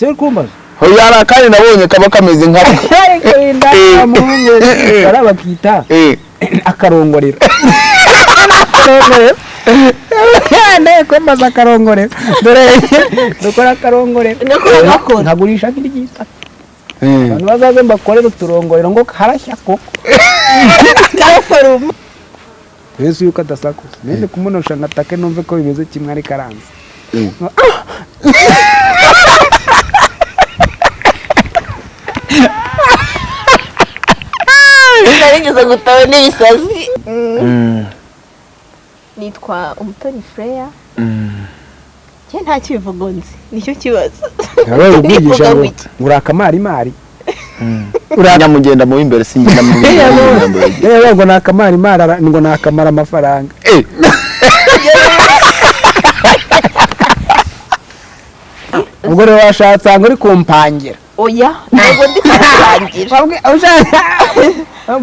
si uri kumbaza hari akandi nabonye kaba kameze nka ariko wenda Eh. muhungu bara bakita Eh, akarongorero. Nawe kwembaza akarongorero. Dore dukora akarongorero. Nkagurisha nk'iryita eh. abantu bazaze mbakorere uturongorero ngo karashya koko. Karaforuma yesu yuko adasakuza nende kumunosha ngatake numve ko bimeze kimwe ari karanze. Mm. Narigeze gutawe n'ibisazi. Mm, nitwa umutoni freya. Mm. njye nta kibivugo nzi ni cyo kibazo. Nawe ubwigisha ngo uri akamarimari nyamugenda mu imbere singenda mu imbere. Yewe ngo ni akamarimari ngo ni akamara amafaranga. ubwo rero washatse ngo uri kumpangira. Oya ntabwo ndi kurangira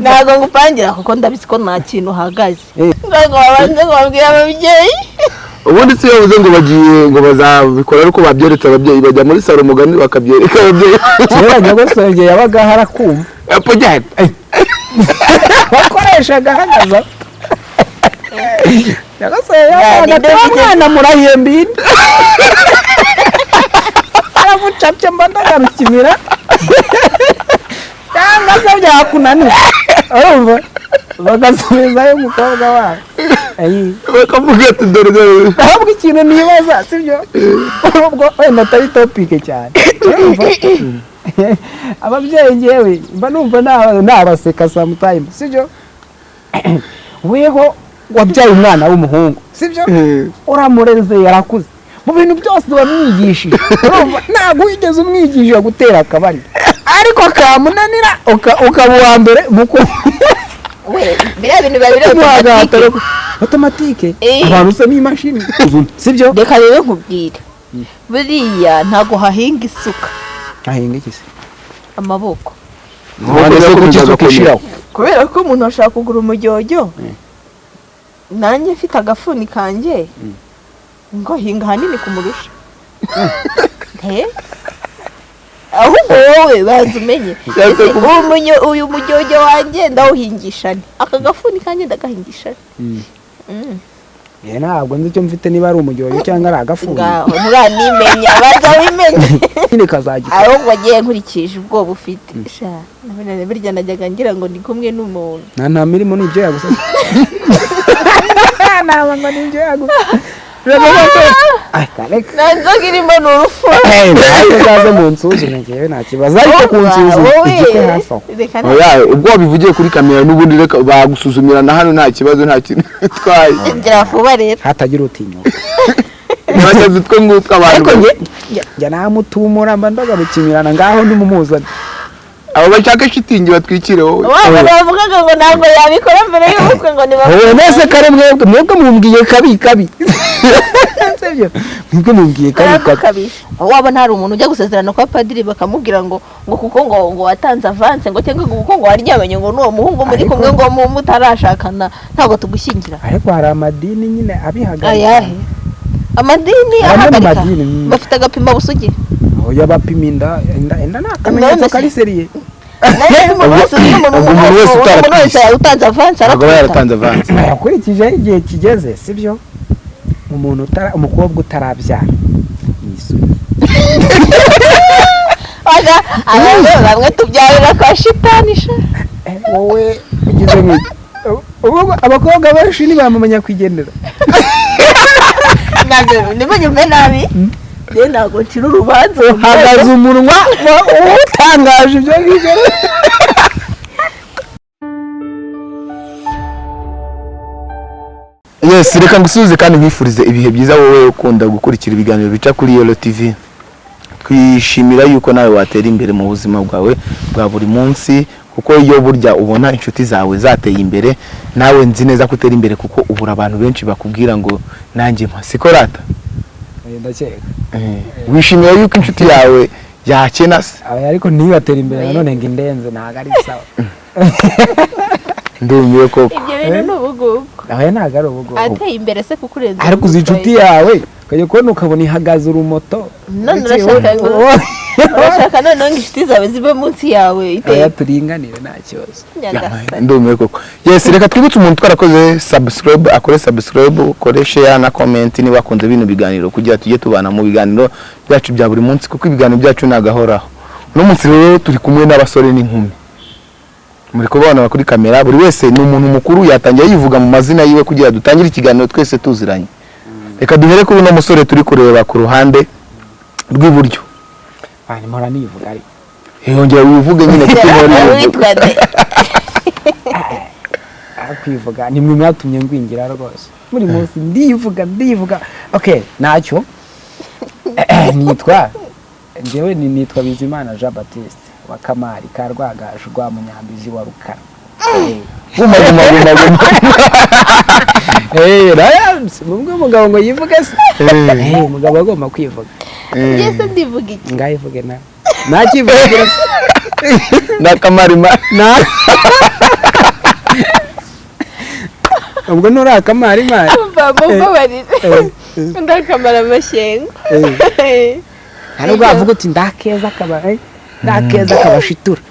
ntabwo ngupangira kuko ndabizi ko nta kintu uhagaze. Eh. ntabwo wabanza ngo babwire ababyeyi? Ubundi si yavuze ngo bagiye ngo bazabikora ariko babyeretse ababyeyi. Bajya muri salo umugani bakabyereka ababyeyi. Kera nyogosenge yabaga harakumva. Apo jyana. wakoreshaga ahagaze nyogosenge Ya, yabaga ni byo ati bigeze- mwana murahemba indi aramucapye mba ndagarukimira cyangwa se byakunanira urumva bagasubizayo umukobwa wabo bakavuga ati dore dore ahubwo ikintu nibaza sibyo ubwo wenda atari topike cyane ababyeyi ngewe mba numva naba- nabaseka samutime sibyo weho wabyaye umwana w'umuhungu sibyo uramureze yarakuze mu bintu byose wamwigishije urumva? Ntabwo wigeze umwigisha gutera akabari. Ariko kamunanira uka- ukaba uwa mbere mu ku we biriya bintu biba biri automatique. otomatike Eh. abantu usa n'imashini sibyo? Reka rero nkubwire. Buriya ntabwo hahinga isuka. Ahinga iki se? Amaboko. Kubera ko umuntu ashaka kugura umujyojyo nanjye mfite agafuni kanjye. Ngo hinga ahanini kumurusha? He? Ahubwo wowe banza umenye. Uyu mujyojyo wanjye ndawuhingisha nte aka gafuni kanjye ndagahingisha nte Mm. Eh, ntabwo nzi icyo mfite niba ari umujyoyo cyangwa ari agafuni. Ngaho nturanimenya banza wimenye. Ahubwo wagiye nkurikije ubwoba ufite. Sha nabona burya najyaga ngira ngo ndi kumwe n'umuntu. Nta nta mirimo ni ibyo yagusa ntabwo ngo ni ibyo yagusa reka nta nzoga irimo ni urufu nawe uzaze mu nsuzume ngewe nta kibazo ariko ku nsuzuma igikwe hafi aho nta ubwo wabivugiye kuri kamera n'ubundi reka bagusuzumira na hano nta kibazo nta kintu bitwaye gira vuba rero. Hatagira utinyuka ntibashyize utwo ngutwo abantu ariko nge njya namutumura mba ndagarukimirana ngaho nimumuzane abo bashaka shitingi batwikire wowe. Waba bavugaga ngo ntabwo yabikora mbere y'ubukwe ngo wowe niba nese kare mwebwe mwebwe mumbwiye kabi kabi. Mwebwe mumbwiye kabi kabi. wabona hari umuntu ujya gusezerana kwa padiri bakamubwira ngo ngo kuko ngo ngo watanze avance ngo cyangwa ngo kuko ngo waryamanye ngo n'uwo muhungu muri kumwe ngo mu- mutarashakana ntabwo tugushyingira. Ariko hari amadini nyine abihagarika. Ayahe amadini ahagarika bafite agapima busugi. Oya bapima inda inda inda ni akamenyetso kari seriye umuntu wese utanze avansi yakurikijeho igihe kigeze sibyo umuntu umukobwa utarabyara yisuye Oya, abantu bamwe tubyarira kwa shitani sha wowe ugize nk'iki abakobwa benshi ntibamumenya kwigendera ntabwo ntibanyumve nabi rero ntabwo ncira urubanza hagaze umunwa. Wa- utangaje ibyo ngibyo. Yes reka ngusubize kandi nkwifurize ibihe byiza wowe ukunda gukurikira ibiganiro bica kuri yolo tv twishimira yuko nawe watera imbere mu buzima bwawe bwa buri munsi kuko iyo burya ubona inshuti zawe zateye imbere nawe nzi neza ko utera imbere kuko ubura abantu benshi bakubwira ngo nanjye mpa siko rata? Ndakeka. Eh, wishimira yuko inshuti yawe yakena se Aba ariko ntibatera imbere nanone ngo indenze ntabwo ari sawa. Ndumiwe koko. Ibyo bintu ni ubugugu. Aba ntabwo ari ubugobo ateye imbere se kukurenza ariko uzi inshuti yawe? Ukajya kubona ukabona ihagaze urumoto. None urashaka ngo urashaka noneho ngo inshuti zawe zibe munsi yawe iteye turinganire nta kibazo. Nyagasani. Ndumiwe koko. Yes reka twibutse umuntu twarakoze subscribe akore subscribe ukore share na comment niba akunze bino biganiro kugira tujye tubana mu biganiro byacu bya buri munsi kuko ibiganiro byacu nagahoraho. Uno munsi rero turi kumwe n'abasore n'inkumi. Muri kubabona kuri kamera buri wese ni umuntu mukuru yatangiye yivuga mu mazina yiwe kugira dutangire ikiganiro twese tuziranye. Reka duhere kuri uno musore turi kureba ku ruhande rw'iburyo. Mpora nivuga ariko yongera wivuge nyine kuko aho kwivuga ni mwe mwatumye ngwingira rwose. Buri munsi ndivuga ndivuga. Okay ntacyo nitwa? Njyewe ni nitwa bizimana jean baptiste wa kamari ka rwagaju rwa munyambizi wa rukara. Eh, umugabo ngo yivuge se? Eh. Eh, umugabo agomba kwivuga. Ngese ndivuga iki ngayivuge nawe ntakivugira se n'akamarima na ubwo nturi akamarimari mva mumbabarire Eh, ndakamara amashyengo hari ubwo wavuga uti ndakeza kaba eh, ndakeza kabashitura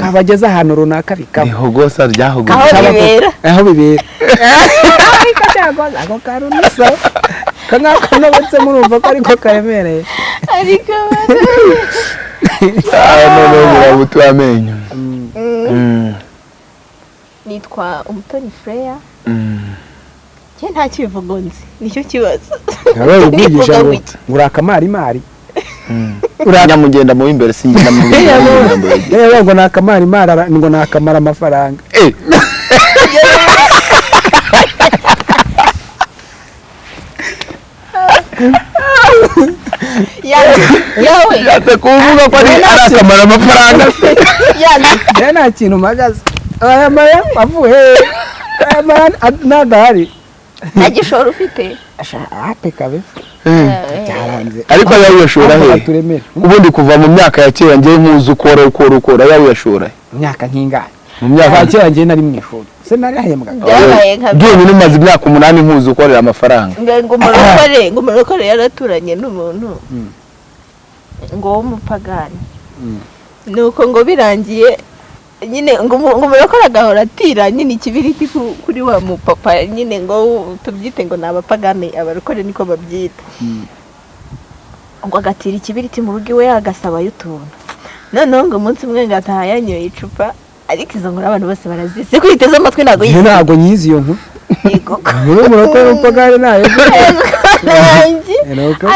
kabageza ahantu runaka bikaba ihogosa ryahogosa Aho Kaba- bibera. aho bibera ako kantu nk'ako nobetse murumva ko ariko karemereye. Ariko noneho burabutu amenyo Mm. Mm. nitwa umutoni freya. Mm. njye nta kibivugo nzi ni cyo kibazo. Nawe ubwigisha ngo uri akamarimari Mm. nyamugenda mu w'imbere singenda mu w'imbere. Yewe ngo ni akamarimari ngo ni akamara amafaranga Eh, yawe yawe yate kuvuga ko ari akamara amafaranga se rero nta kintu mpagaze aya mara avuye aya mara ad- nadahari nta gishoro ufite Mm. byaranze ariko ayawe uyashora he ubundi kuva mu myaka ya kera ngewe nkuzi ukora ukora ukora ayawe uyashora he imyaka nk'ingana mu myaka kera. njye nari mu ishuri se narahembwaga byabaye nka byonyine umaze imyaka umunani nkuzi ukorera amafaranga. Ngo umurokore ngo umurokore yaraturanye n'umuntu ngo w'umupagani. Mm. nuko ngo birangiye nyine ngo umu- ngo umurokore agahora atira nyine ikibiriti ku- kuri wa mupapa nyine ngo tubyite ngo ni abapagani abarokore niko babyita. Mm. ngo agatira ikibiriti mu rugo iwe agasabayo utuntu noneho ngo umunsi umwe ngo ataha yanyoye icupa ariko izo nkuru abantu bose barazizi ko yiteze amatwi ntabwo yizi ntabwo nyizi iyo nkuru. Muri umurokore w'umupagani na yo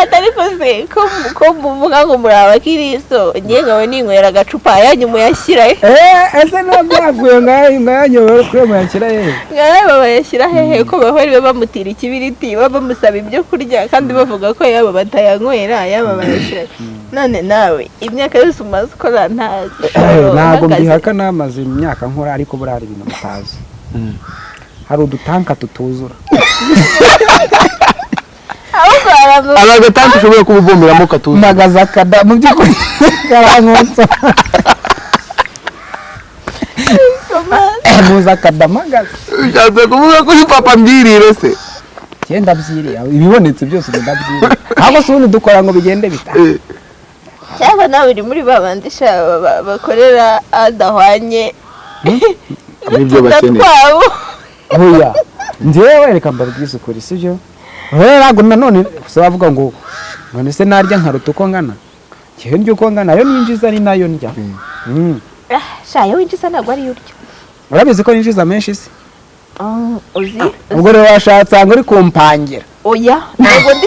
atari ko se ko ko muvuga ngo muri abakiristo ngiye ngawe ninywera agacupa yanyu muyashyira he Eh, ese niba byaguye ngayo ngayanyobewe kuri muyashyira hehe ngawe bayashyira hehe ko bahora bamutira ikibiriti baba bamusaba ibyo kurya kandi bavuga ko yaba batayanywera yaba bayashyira none nawe imyaka yose umaze ukora ntazi ntabwo mbihaka namaze imyaka nkora ariko buriya hari ibintu mutazi. Hari udutanka tutuzura. Aba agatanda ushobora kuba uvomeramo ukatuza mpagaze akada mu by'ukuri karankotsa muzi akada mpagaze. Ushatse kuvuga ko uri papa mbwirire se. Cyenda byiriya ibibonetse byose ugenda byiriya ahubwo se ubundi dukora ngo bigende bita. Eh, cyangwa nawe uri muri ba bandi bakorera adahwanye. N'ibyo bakeneye. Oya njyewe reka mbabwize ukuri sibyo rero ntabwo nanone se bavuga ngo none se narya nkaruta uko ngana? Njyewe ndya uko ngana ayo ninjiza ni na yo ndya. Mm. Ah, sha iyo winjiza ntabwo ariyo urya. Urabizi ko ninjiza menshi se Ah, uzi? Ubwo rero washatse ngo uri kumpangira. Oya ntabwo ndi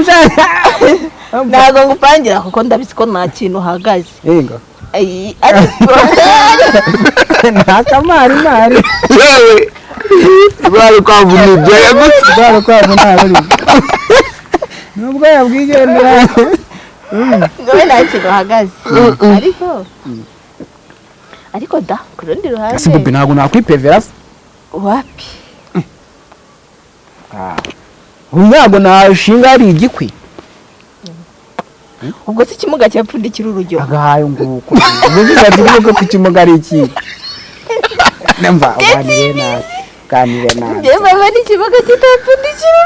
ushaka ntabwo ngupangira kuko ndabizi ko nta kintu uhagaze. Yego. Ay, ariko nta kamarimari yewe bari kwavuna ibyoya gusa bwari kwabo nta ruri nubwo yabwigendera ngawe nta kintu uhagaze ariko ariko da ku rundi ese bobi ruhande ntabwo nakwipevera? Se wapi? Ubu ntabwo nashinga hari igikwi. Ubwo se ikimuga cyapfundikira urujyo agahaye nguko ubwo zishatse kuvuga ko ikimuga ari iki nemva uganire nawe uganire nawe njyewe mama n'ikimuga kitapfundikira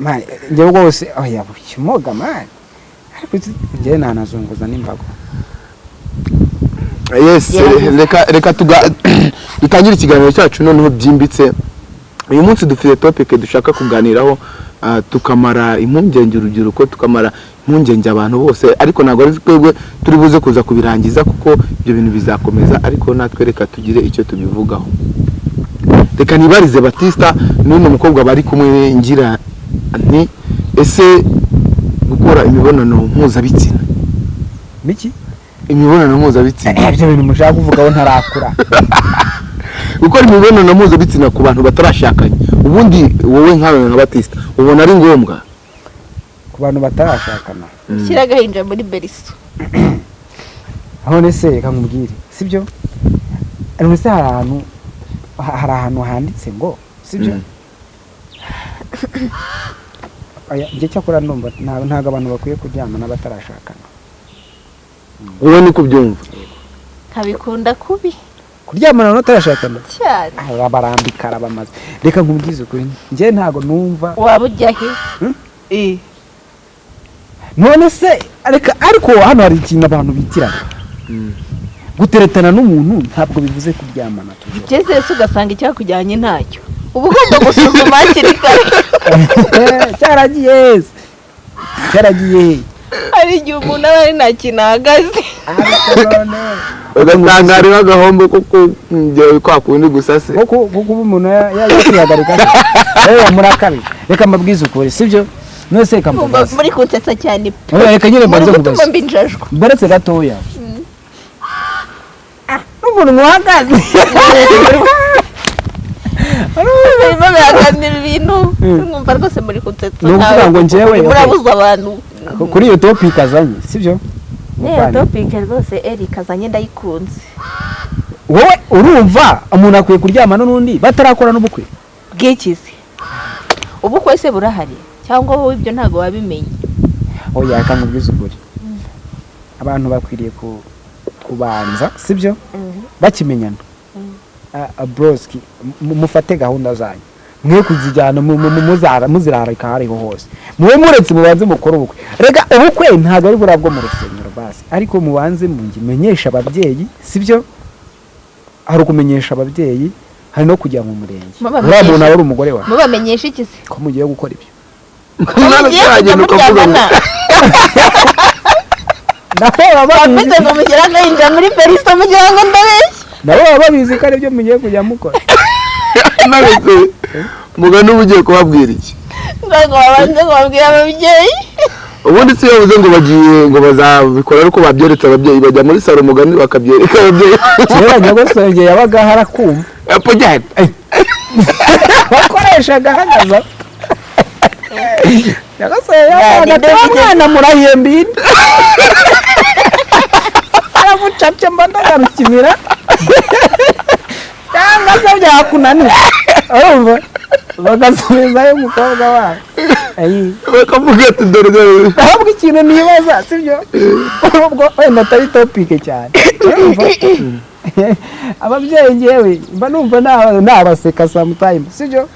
urujyo njyewe rwose oya kimoga mani ariko njyewe nanazunguza n'imbago yes reka reka tuga dutangire ikiganiro cyacu noneho byimbitse uyu munsi dufite topic dushaka kuganiraho ah, tukamara impungenge urubyiruko tukamara impungenge abantu bose. Ariko ntabwo ari twebwe turi buze kuza kubirangiza kuko ibyo bintu bizakomeza. Ariko natwe reka tugire icyo tubivugaho. Reka nibarize batista n'uno mukobwa bari kumwe ngira nti ese gukora imibonano mpuzabitsina? Imibonano mpuzabitsina. Ibyo bintu mushaka kuvugaho ntarakura. gukora imibonano mpuzabitsina ku bantu batarashakanye. Ubundi wowe nkawe nka batista ubona ari ngombwa? Ku bantu batarashakana. Shyira agahinja muri beriso none se reka nkubwire. Sibyo? None se hari ahantu ha- hari ahantu handitse ngo sibyo? Mm. Njye cyakora ndumva nta- ntabwo abantu bakwiye kuryamana batarashakana wowe niko ubyumva. Nkabikunda kubi. Kuryamana batarashakana cyane. Barambika arabamaze reka nkubwize ukuri njye ntabwo numva. Waba ujya he? Hmm? Eh, none se reka ariko hano hari ikintu abantu bitirana. Guteretana n'umuntu ntabwo bivuze kuryamana ugeze se ugasanga icyakujyanye ntacyo. Uba ugomba gusuzuma hakiri kare. Cyaragiye cyaragiye. Hari igihe umuntu aba ari nta kintu ahagaze. Hariho agahombo kuko njyewe kwa kundi gusa se. Kuko kuko uba umuntu yakwihagarika yewe murakabije reka mbabwize ukuri sibyo? None se reka mbabaze muri kunsetsa cyane. Pe Oya, reka nyine nkubaze mbinjajwa. Mbaretse gatoya. N'umuntu uhagaze. Mwumva rwose muri kunsetsa Ni ukuvuga ngo njyewe, murabuza abantu. Kuri iyo topic azanye sibyo? Niyo topike rwose erika azanye ndayikunze wowe urumva umuntu akwiye kuryamana n'undi batarakora n'ubukwe? Bwikize. Ubukwe se burahari cyangwa wowe ibyo ntabwo wabimenye? Oya reka nkubwize ukuri. Abantu bakwiriye ku- kubanza sibyo? Bakimenyana. Ah, ah, broski mu- mufate gahunda zanyu. Mwe kuzijyana muzirarika aho ariho hose. Mube muretse mubanze mukore ubukwe. Reka ubukwe ntabwo ari buriya bwo mu rusengero basi ariko mubanze mumenyesha ababyeyi sibyo? Hari ukumenyesha ababyeyi hari no kujya mu murenge. Uriya muntu aba ari umugore wawe. Mubamenyesha iki se? Ko mugiye gukora ibyo? Mugiye kujya muryamana nabo baba babizi ngo muri mugira ngo ndabeshya nabo baba babizi ko ari byo mugiye kujya mukora. Nabese mugani uba ugiye kubabwira iki? Ntabwo babanze ngo babwire ababyeyi. Ubundi si iyo bavuze ngo bagiye ngo bazabikora ariko babyeretse ababyeyi bajya muri salo umugani bakabyereka ababyeyi. Kera nyagosenge yabaga harakumva Epfo cyane wakoreshaga ahagaze. Nyagosenge Yani, yabaga ndabigeze- mwana murahembira aramucapye mba ndagarukimira cyangwa se byakunanira urumva? Bagasubizayo umukobwa wabo. Bakavuga ati dore dore ahubwo ikintu nibaza sibyo ubwo wenda atari topike cyane ababyeyi ngewe mba numva naba- nabaseka samutayime sibyo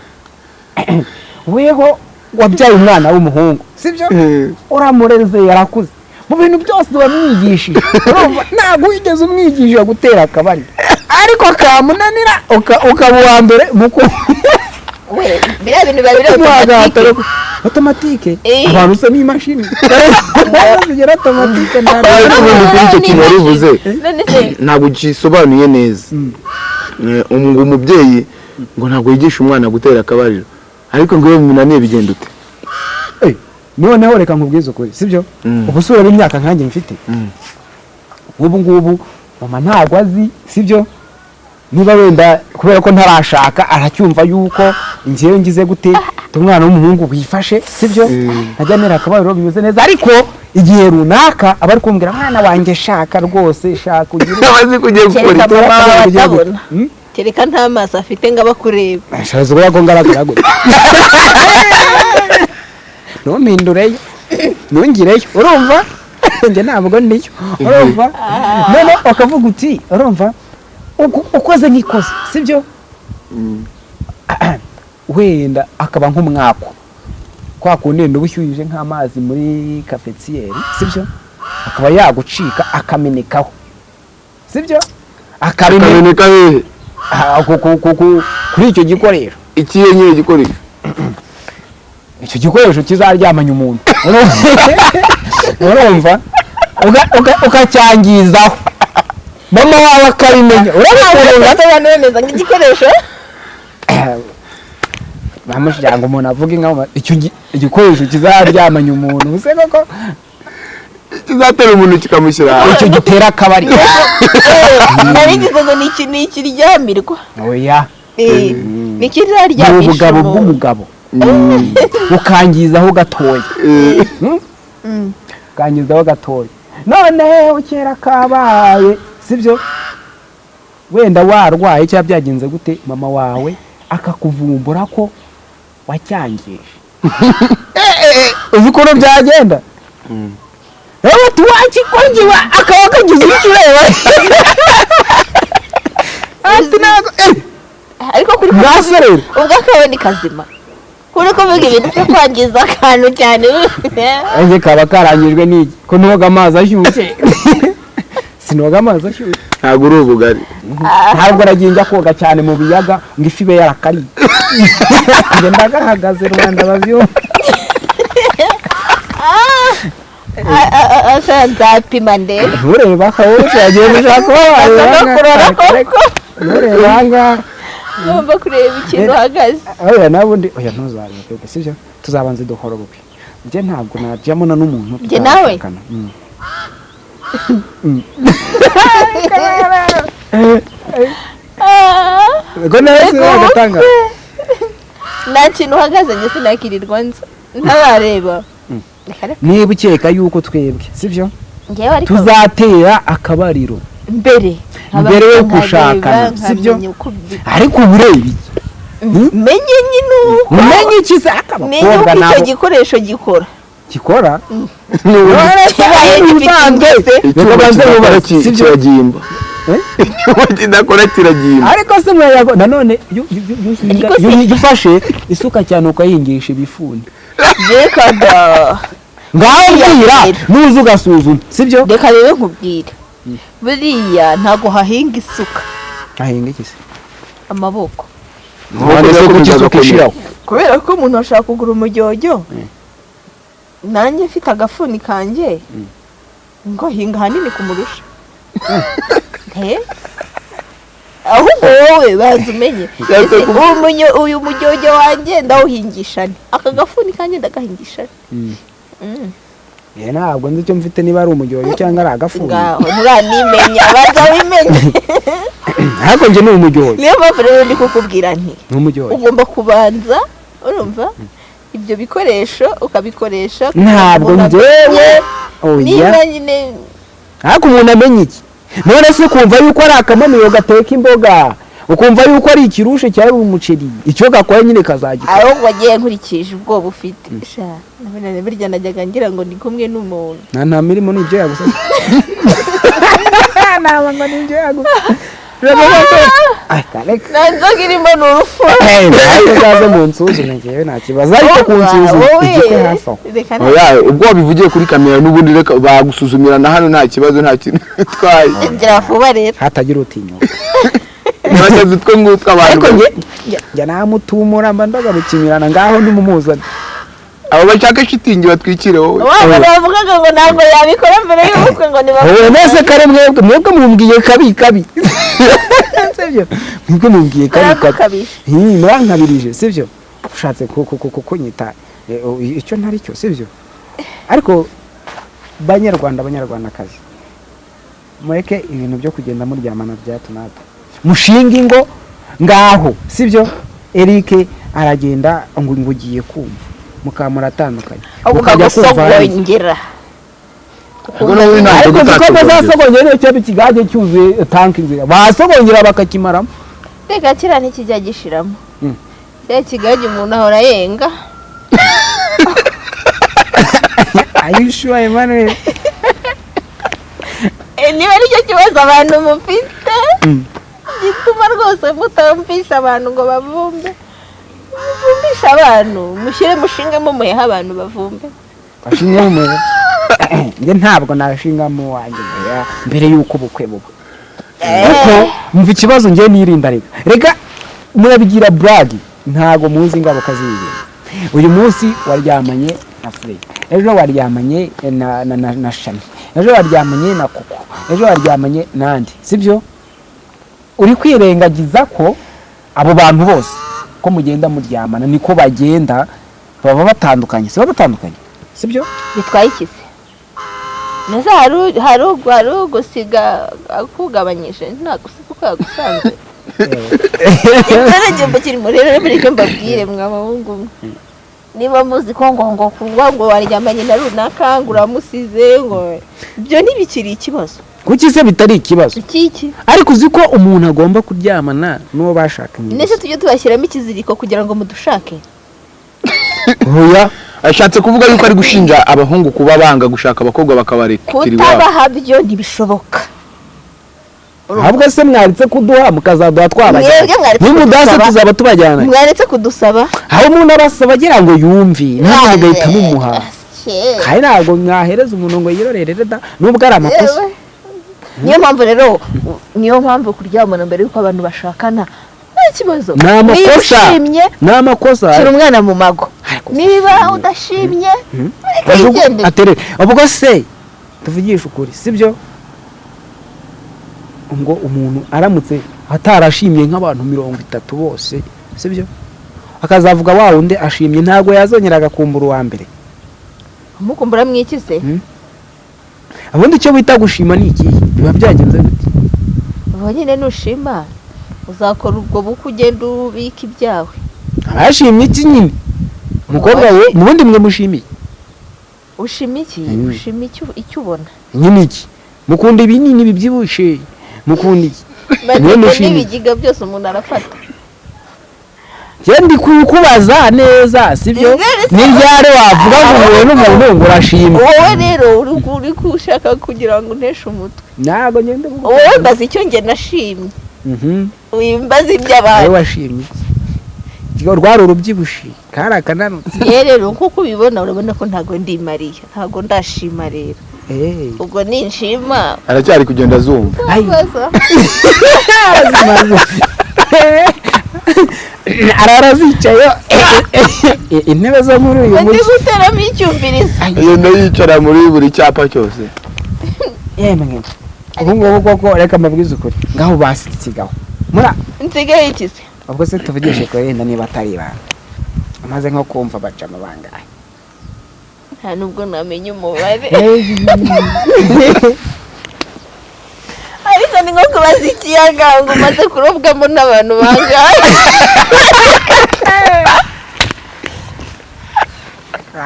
weho wabyaye umwana w'umuhungu sibyo uramureze yarakuze mu bintu byose wamwigishije ntabwo wigeze umwigisha gutera akabari ariko kamunanira uka- ukaba uwa mbere mu we biriya bintu biba biri otomatike Eh. abantu usa n'imashini zigera otomatike kuri icyo kintu wari uvuze ntabwo gisobanuye neza umubyeyi ngo ntabwo yigisha umwana gutera akabariro ariko ngo iyo bimunaniye bigenda ute noneho reka nkubwize ukuri sibyo Mm. ubu usubira imyaka nkanjye mfite ubu ngubu mama ntabwo azi sibyo niba wenda kubera ko ntarashaka aracyumva yuko njyewe ngize gute umwana w'umuhungu wifashe sibyo? Najya nera akabariro bimeze neza. Ariko igihe runaka aba ari kumbwira mwana wanjye shaka rwose shaka ugire abazi kugiye gukora atabona. Hmm? kereka nta maso afite ngo aba akureba ashaje ubura ko ngaragara gutya ntumpindureyo. Ntungireyo. Urumva? Njye ntabwo niyo urumva? None ukavuga uti urumva? Ukoze nk'ikoze sibyo? Wenda akaba nk'umwako kwa kundi wenda uba ushyuhije nk'amazi muri kafetiyeri sibyo? Akaba yagucika akamenekaho. Sibyo? Akameneka Ah, ku- ku- ku- ku- kuri icyo gikoresho. Ikihe nyine gikoresho? Icyo gikoresho kizaryamanya umuntu. Urumva? Ukacyangizaho. Mama wawe akabimenya urabona nk'igikoresho bamushyira ngo umuntu avuge nka icyo gi- igikoresho kizaryamanya umuntu ubuse koko. Kizatera umuntu kikamushyira hasi icyo gitera akabari ngo ni iki- ni ikiryamirwa oya Eh, ni ni ikizaryamisha ubugabo bw'umugabo ukangizaho gatoya Mm. ukangizaho gatoya noneho kera kabaye. Sibyo? Wenda warwaye cyangwa byagenze gute mama wawe akakuvumbura ko wacyangije? Uzi ukuntu byagenda? Rero bati wakikongiwe akaba kagize icyo ureba eh, ariko kuri mwase rero ubwo akaba ni kazima. Kuri kuvuga ibintu byo kwangiza akantu cyane. Kaba karangijwe n'iki ko ntoga amazi ashyushye. sinoga amazi ashyushye ntabwo uri ubugari. Ntabwo nagiye njya koga cyane mu biyaga ngo ifi ibe yarakariye njye ndagahagaze rubanda babyumva A- a- a- asa nzapima ndebe ntureba akawushi yagiye gushaka kuba no kurora koko. Ntureba ahangaha ngomba kureba ikintu uhagaze. oya nabundi oya ntuzarebe twebwe sibyo tuzabanze duhora ubukwe. Njye ntabwo najyamo na n'umuntu Njye nawe? Mm. Ego agatanga ubukwe. nta kintu uhagaze njye sinakirirwa nza ntarareba Reka reka. niba ukeka yuko twebwe sibyo? Tuzatera akabariro. Mbere. Mbere yo gushakana, sibyo? ariko ureba iki menye nyine uko umenye iki se? Menye uko icyo nabo gikora. Gikora sibyo? kiragimba Eh? kidakora kiragimba ariko se mwayago nanone iyo- ufashe isuka cyane ukayihingisha ibifuni. Reka da ngaho mbwira nuza ugasuzuma sibyo? Reka rero nkubwire. Buriya ntabwo hahinga isuka. Ahinga iki se? Amaboko. Kubera ko umuntu ashaka kugura umujyojyo nanjye mfite agafuni kanjye? Ngo hinga ahanini kumurusha. He ahubwo wowe banza umenye. Uyu mujyojyo wanjye ndawuhingisha nte aka gafuni kanjye ndagahingisha nte Mm. ye ntabwo nzi icyo mfite niba ari umujyoyo cyangwa ari agafuni. Ngaho nturanimenya baza wimenye ariko njye ni umujyoyo niyo mpamvu rero ndi kukubwira nti ugomba kubanza urumva? Ibyo bikoresho ukabikoresha ntabwo njyewe. oya niba nyine ariko umuntu amenya iki? None se ukumva yuko ari akamanuro gateka imboga? Ukumva yuko ari ikirushe cyari umuceri? Icyo gakora nyine kazagikora ahubwo wagiye nkurikije ubwoba ufite. Burya najyaga ngira ngo ndi kumwe n'umuntu. Nta nta mirimo ni ibyo yagusa ntabwo ngo ni ibyo yagusa nta nzoga irimo ni urufu ntabwo uzaze mu nsuzume ngewe nta kibazo ariko ku nsuzuma Wowe, igikwe hafi aho ubwo wabivugiye kuri kamera n'ubundi reka bagusuzumira na hano nta kibazo nta kintu bitwaye gira vuba rero hatagira utinyuka ntibasaze utwo ngutwo abantu njya- njya namutumura mba ndagarukimirana ngaho ndimumuzane abo bashaka shitingi batwikire wowe. Bavugaga ngo ntabwo yabikora mbere y'ubukwe ngo wowe nese kare mwebwe mwebwe mumbwiye kabi kabi. Sibyo mwebwe mumbwiye kabi kabi. murankabirije sibyo ushatse ku- ku- ku- ku- kunyita oh, icyo ntari cyo sibyo ariko banyarwanda banyarwandakazi mureke ibintu byo kugenda muryamana bya hato mushinga ingo ngaho sibyo Eric aragenda ngo ngo ugiye kumva. Mukaba muratandukanye Mukajya kumva ariko gutatsogongera. bazasogongera niyo cyaba ikigage cyuzuye tanki nzira. Basogongera bakakimaramo. Reka kiriya ntikijya gishiramo. Mm. kiriya kigage umuntu ahora yenga. Ayishuwa Emmanuel? Eh, niba ari cyo kibazo abantu mufite. Mm. gituma rwose mutamvisha abantu ngo bavumbe. Muvumbe mwishe abantu mushyire mushingemo muhehe abantu bavumbe. Washinzemo umuriro njye ntabwo nashingamo wanjye mbere y'uko ubukwe buba. Kuko mva ikibazo njye nirinda reka. Reka murabigira buragi ntabwo muzi ingaruka z'ibi uyu munsi waryamanye na fure ejo waryamanye na na na, na shami. Ejo waryamanye na koko. Ejo waryamanye n'andi sibyo? Uri kwirengagiza ko abo bantu bose ko mugenda muryamana niko bagenda baba batandukanye si baba batandukanye? Sibyo? Bitwaye iki se neza hari ugusiga akugabanyije nta gusiga uko yagusanze. Ikindi gihembo kirimo rero mbere icyo mbabwire mwa bahungu mwe. Niba muzi ko ngo ngo kuvuga ngo waryamanye na runaka ngo uramusize ngo ibyo ntibikiri ikibazo. Kuki se bitari ikibazo? Ikiki ariko uzi ko umuntu agomba kuryamana n'uwo bashakanye ndetse tujye tubashyiramo ikiziriko kugira ngo mudushake. Oya ashatse kuvuga yuko ari gushinja abahungu kuba banga gushaka abakobwa bakabarekera iwabo kutabaha byo ntibishoboka. Ahubwo se mwaretse kuduha mukazaduha twabajyana nimudase kudusaba. tuzaba tubajyana. Mwaretse kudusaba. Aho umuntu abasaba agira ngo yumve namwe mugahita mumuha kandi ntabwo mwahereza umuntu ngo yirorere da nubwo ari amakosa. Niyo mpamvu rero niyo mpamvu kuryamana mbere y'uko abantu bashakana nta kibazo. Ni amakosa niba ushimye shyira umwana mu mago. Niba udashimye reka Ajugu- yigendere aterere ubwo se tuvugishe ukuri sibyo? Ngo umuntu aramutse atarashimye nk'abantu mirongo itatu bose sibyo? Akazavuga wa wundi ashimye ntabwo yazongera agakumbura uwa mbere. Umukumbura mwikize ubundi icyo bita gushima ni ikihe biba byagenze gute ubu nyine nushima uzakora ubwo bukwe ugenda ubika ibyawe. Abashimye iki nyine? Umukobwa we mu bundi mwe mushimiye? Ushima iki? Ushima icyo ubona? Nyine iki? Mukunda ibinini bibyibushye? Mukunda iki? Mushima. n'ibigiga byose umuntu arafata. Ndi kukubaza neza sibyo? Ni ryari wavuga ngo uhuye n'umuntu ngo urashimye wowe rero uri gushaka kugira ngo unteshe umutwe. Ntabwo ngenda wowe mbaza icyo njye nashimye. Mhm. wimbaza wowe iby'abantu washimye rwari urubyibushye kari akananutse ye rero nk'uko ubibona urabona ko ntabwo ndi mariya ntabwo ndashima rero. Eh. ubwo ninshima. Aracyari kugenda azumva. arara zicaye intebe zo muri uyu ndi mujyi. guteramo icyumvirizo. Agenda yicara muri buri cyapa cyose. Yemwe ubu ngubu koko reka mbabwize ukuri. Ngaho basigaho mura. Nsigaye ikize ubwo se tuvugishe ko yenda niba atari ibanga. Amaze nko kumva bacamo bangahe nta nubwo namenya umubare. ariko ni nko kubaza ikiyaga ngo umaze kurobwamo n'abantu bangahe?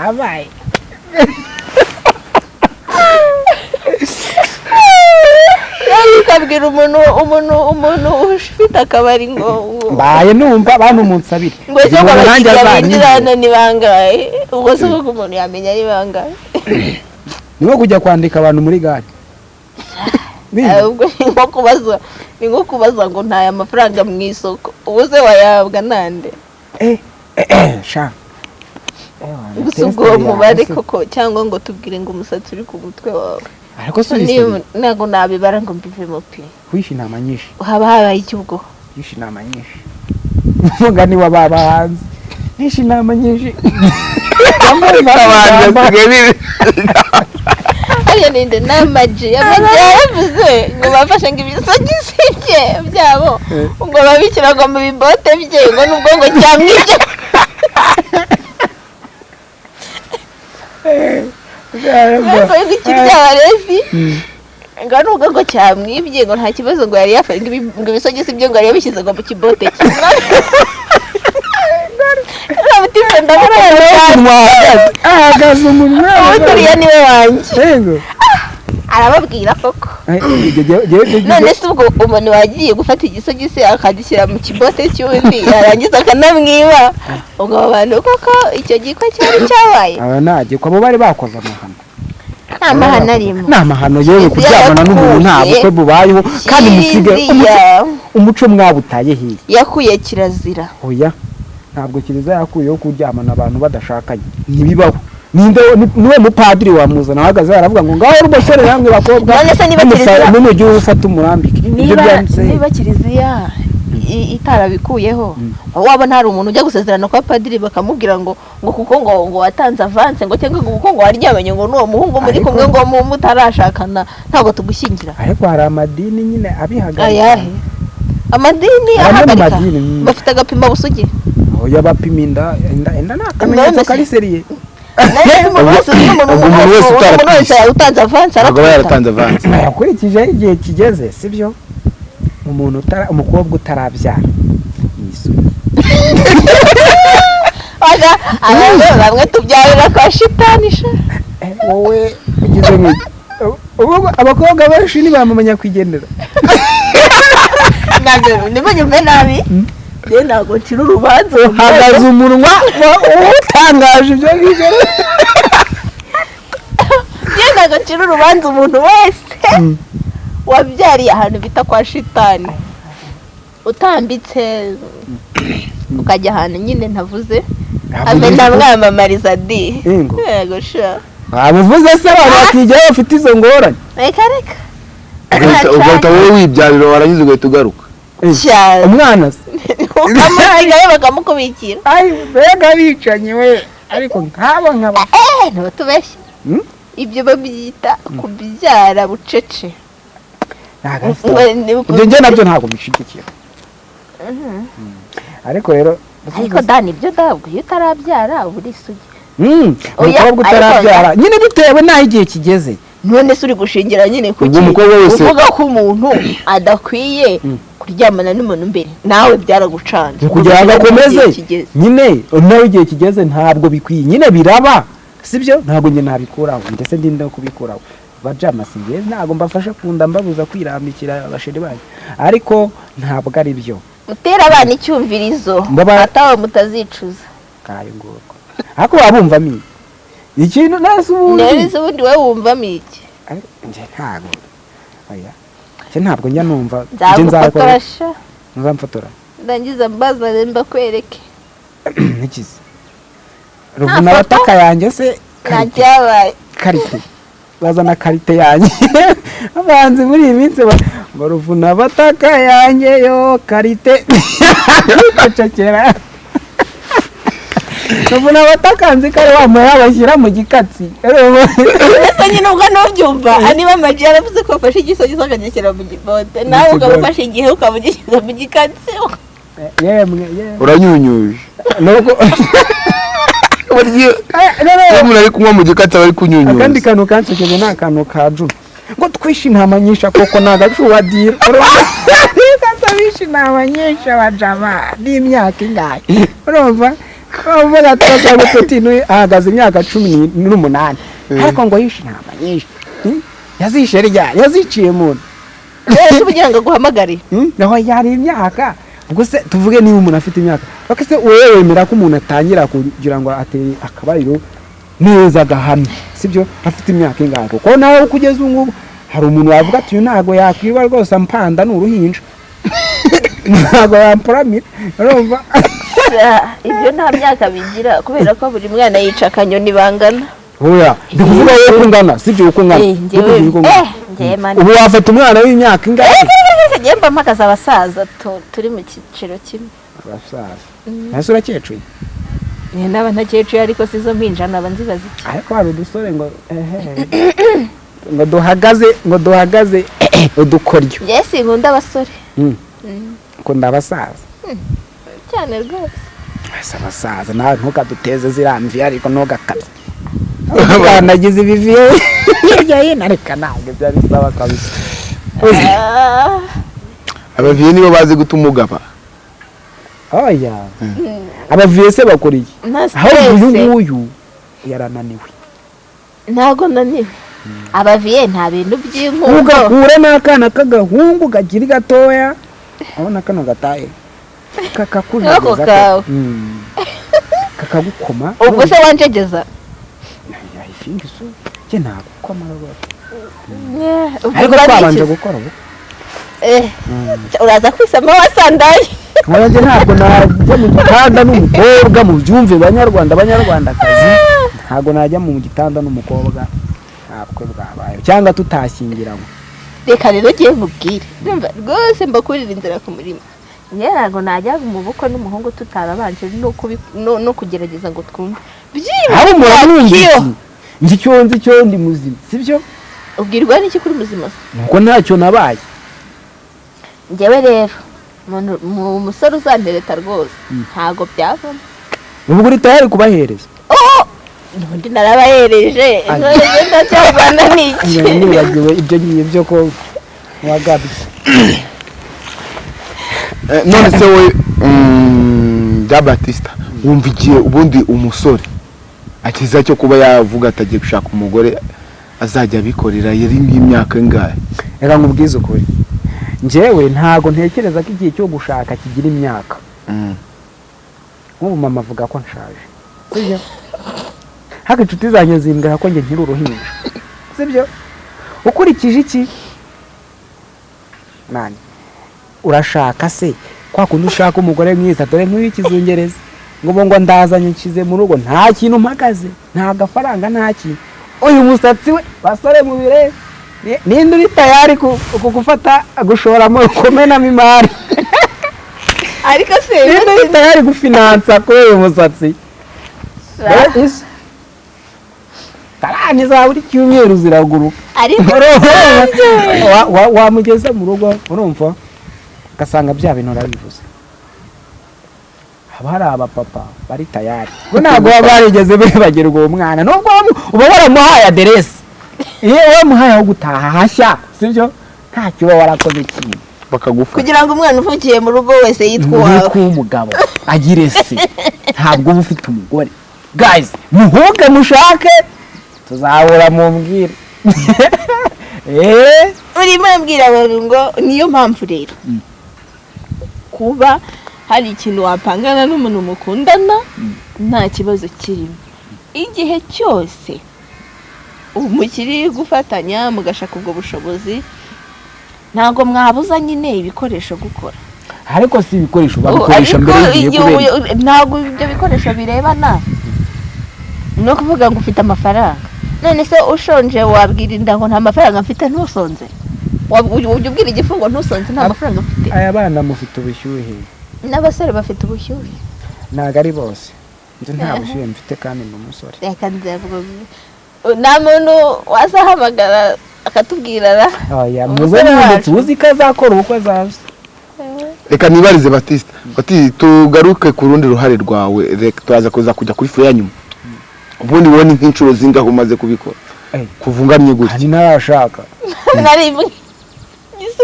Abaye rero ukabwira umuntu umuntu umuntu ufite akabari ngo mbaye numva abantu munsabire. Ngo se azanyumve. binjirana ni bangahe? Ubwo se umuntu yamenya ari bangahe? Ni nko kujya kwandika abantu muri gare. Ahubwo ni nko kubaza ni nko kubaza ngo ntaye amafaranga mu isoko. Ubu se wayahabwa nande? Eh, eh, eh, sha. Gusa ubwo uwo mubare koko cyangwa ngo tubwire ngo umusatsi uri ku mutwe wawe. Ntabwo nabibara ngo mbivemo pe wishe inama nyinshi haba habaye icyubwo yishe inama nyinshi umugani wa baba hanze yishe inama nyinshi hariya ninde? N'amaji amaji yaravuze ngo bafashe ngo ibisogisi bye byabo. Ngo babishyira ngo mu bibote bye. Ngo nubwo ngo cyamwibye ariko ngo ikiryabarezi ngo nubwo ngo cyamwibye ngo nta kibazo ngo yari yafashe ngo ibi- ngo ibisogisi bye ngo yari yabishyize ngo mu kibote cye ahagaze umunwa uwuturiye ni we wanjye arababwira koko Eh, none se ubwo umuntu wagiye gufata igisogisi akagishyira mu kibote cy'undi yarangiza akanamwiba ubwo abo bantu koko icyo gikwa cyari cyabaye aba ntajye ko abo bari bakoze amahano nta mahano arimo ni amahano yewe kuryamana n'umuntu nta bukwe bubayeho kandi musige umuco mwabutaye hirya yakuye kirazira oya ntabwo kiliziya yakuyeho kuryamana abantu badashakanye. Ntibibaho. Niwe mupadiri wamuzana ahagaze aravuga ngo ngaho rwosore namwe bakobwa n'umujyi ufata umurambike. Niba kiliziya itarabikuyeho wabona hari umuntu ujya gusezerana kwa padiri bakamubwira ngo ngo kuko ngo ngo watanze avanse ngo cyangwa ngo kuko ngo waryamanye ngo n'uwo muhungu muri kumwe ngo mu- mutarashakana ntabwo tugushyingira. Ariko hari amadini nyine abihagarika. Ayahe? Amadini ahagarika. mm. bafite agapima busugi? Oya bapima inda inda inda ni akamenyetso kari seriye. Umuntu wese utanze aba aratwita yaratanze avansi ukurikije igihe kigeze sibyo? Umuntu utara umukobwa utarabyara. Bamwe tubyarira kwa shitani sha Eh, wowe ugize nk'iki ubu abakobwa benshi ntibamumenya kwigendera. Ntabwo ntibanyumve nabi. Njye ntabwo ncira urubanza hagaze umunwa wa- utangaje ibyo ngibyo. Njye ntabwo ncira urubanza umuntu wese. Mm. wabyariye ahantu bita kwa shitani. Utambitse ukajya ahantu nyine ntavuze. Amena mwamamariza di Ingo. yego. Sha. Abuvuze se abantu bakijyaho bafite izo ngorane. Reka reka. Ugahita wowe wibyarira warangiza ugahita ugaruka. Eh, umwana se ukamusigayo bakamukubikira mbega bicanye we. Ariko nk'abo nkaba eh ntibatubeshye Hmm? ibyo babyita kubyara bucece. Ibyo njye na byo ntabwo mbishyigikiye ariko rero ariko dani ibyo ntabwo. Iyo utarabyara uba uri isugi. Umukobwa utarabyara nyine bitewe n'aho igihe kigeze. None se uri gushingira nyine ku Ubwo umukobwa wese- uvuga ko umuntu adakwiye kuryamana n'umuntu mbere. Nawe byaragucanze. Kugira ngo akomeze. nyine nawe igihe kigeze ntabwo bikwiye. Nyine biraba. Sibyo ntabwo njye nabikuraho. Ndetse ndinda kubikuraho? Bajama si njye ntabwo mbafasha kunda mbabuza kwirambikira abasheri banyu. Ariko ntabwo ari byo. Mutera abana icyumvirizo. Atawe mutazicuza. Wabumvamo iki ikintu nasi ubundi neza ubundi wowe wumvamo iki njye ntabwo oya njye ntabwo njya numva njye nzakora. nzamfotora ndangiza mbazane mbakwereke n'ikizi ruvuna abataka yanjye se karite. bazana karite. Yanjye abahanzi muri iyi minsi ba- ngo ruvuna abataka yanjye yo karite. Bicecekera ruvuna abataka nzi ko ari wa muheha bashyira mu gikatsi. Ese nyine ubwo ntubyumva? Niba amaji yaravuze ko wafashe igisogiso akagishyira mu gipote nawe ukaba ufashe igihe ukaba ugishyize mu gikatsi. Yemwe yemwe uranyunyuje. Eh, no, umuntu ari kunywa mu gikati aba ari akandi kunyunyuza kantu kansekeje ni akantu ka juna ngo twishe intama nyinshi koko ni agacuba dira gasabisha intama nyinshi abajama n'imyaka ingahe? Urumva? Uvuga turasaba gutotinu ahagaze imyaka cumi ni- n'umunani ariko ngo yishe intama nyinshi Hmm? yazishe ryari yaziciye mu nda ese ubugira ngo aguhamagare. Hmm? naho yari imyaka. Ubwo se tuvuge niba umuntu afite imyaka. Bako se wowe wemera ko umuntu atangira kugira ngo atere akabariro neza agahamya sibyo? Afite imyaka ingahe? Kuko nawe kugeza ubu ngubu hari umuntu wavuga ati uyu ntabwo yakwiba rwose ampanda ni uruhinja. Ntabwo yampuramira urumva? Ibyo nta myaka bigira kubera ko buri mwana yica akanyoni bangana. Oya ndi kuvuga wowe uko ungana sibyo uko ungana Eh, eh ubu wafata umwana w'imyaka ingahe? njyewe mba mpagaze abasaza tu- turi mu cyiciro kimwe. Abasaza. Ese urakecuye Eh, n'aba ntakecuye ariko si zo mpinja naba nzibaza iki. Ariko hari udusore ngo ngo duhagaze ngo duhagaze udukoryo. Njyewe sinkunda abasore. Mm. Mm, ngo ndabasaza cyane rwose. Ese abasaza nawe ntukaduteze ziriya mvi ariko ntugakabye nagize ibiviye hirya hino ariko ntabwo ibyo bisaba kabisa. Ah, abaviye nibo bazi guta umugaba. Oya. Abaviye se nta ahubwo uyu nguyu yarananiwe. Ntago naniwe. Abaviye nta bintu by'inkundo ugahura n'akana k'agahungu kakiri gatoya. Urabona kano gataye. Ako kakakujegeza kawe. Mm. kakagukoma? Ubwo se wanjegeza yahifinga isu njye nagukoma rwose ubwo ariko twabanje gukora ubu. Eh, uraza kwisama wasandaye wanjye ntabwo najya mu gitanda n'umukobwa mu byumve banyarwanda banyarwandakazi. Ntabwo najya mu gitanda n'umukobwa. Ntabwo bwabaye. Cyangwa tutashyingiranywe. Reka rero ngiye mubwire rwose mbakurira inzira ku murima. Njye ntabwo najya mu bukwe n'umuhungu tutarabanje no kugerageza ngo twumve Iyo. iki njye icyo nzi cyo ndi muzima sibyo ubwirwa n'iki kuri muzima se nuko ntacyo nabaye njyewe rero mu musore uzantereta rwose ntabwo byavamo ubwo uri tayari kubahereza oh ubundi narabahereje none ndacyavana n'iki nibagiwe ibyo ngiye byo ko wagabye Eh, none se wowe mm, bya batista wumva igihe ubundi umusore akiza cyo kuba yavuga atagiye gushaka umugore azajya abikorera yari nk'imyaka ingahe? Reka nkubwize ukuri. Njyewe ntabwo ntekereza ko igihe cyo gushaka kigira imyaka. Mm. nk'ubu mama avuga ko nshaje. Sibyo? Haka inshuti zanjye zimbwira ko njye nkiri uruhinja. Sibyo? Ukurikije iki? Mani urashaka se? Kwa kundi ushaka umugore mwiza dore nk'uw'ikizungereza ngo ubu ngo ndazanye nshyize mu rugo nta kintu mpagaze nta gafaranga nta kintu. Uyu musatsi we basore mubirebe Ni- ninde uri tayari gufata gushoramo kumenamo imari ariko se ninde uri tayari gufinansa kuri uyu musatsi. Karani za buri cyumweru ziraguruka. Ariko Wa- wa- wamugeza mu rugo urumva? Ugasanga bya bintu urabivuze haba hari abapapa bari tayari. Bo ntabwo baba barigeze bibagirwa uwo mwana. Nubwo uba waramuhaye aderesi. Iyo wamuhaye aho gutaha hashya sibyo ntacyo uba warakoze kintu bakagufata kugira ngo umwana uvukiye mu rugo wese yitwa uwawe. yitwa umugabo agire se. Ntabwo uba ufite umugore. Guys muhuke mushake. Tuzahura mumbwire eh? Urimo urabwira abantu ngo niyo mpamvu rero. Kuba hari ikintu wapangana n'umuntu mukundana nta kibazo kirimo. Igihe cyose mukiri gufatanya mugashaka ubwo bushobozi ntabwo mwabuza nyine ibikoresho gukora. Ariko si ibikoresho babikoresha Ariko mbere y'igihe igihe kubera ntabwo ibyo bikoresho birebana. No kuvuga ngo ufite amafaranga. None se ushonje wabwira inda ngo nta mafaranga mfite ntusonze ujya ubwira igifu ngo ntusonze nta mafaranga mfite aya bana mufite ubushyuhe. N'abasore bafite ubushyuhe. Ntabwo ari bose. Njye nta bushyuhe mfite kandi ni umusore. Reka nzavuga nta muntu wazahamagara akatubwira ra? Muze mwanditse uzi ko azakora ubukwe azaza. Reka nibarize batista bati tugaruke ku rundi ruhare rwawe. Reka turaza kuza kujya kuri fure ya nyuma. Ubundi wowe ni nk'inshuro zingahe umaze kubikora? Eh. kuva ungamye gutya. Hari n'arashaka nari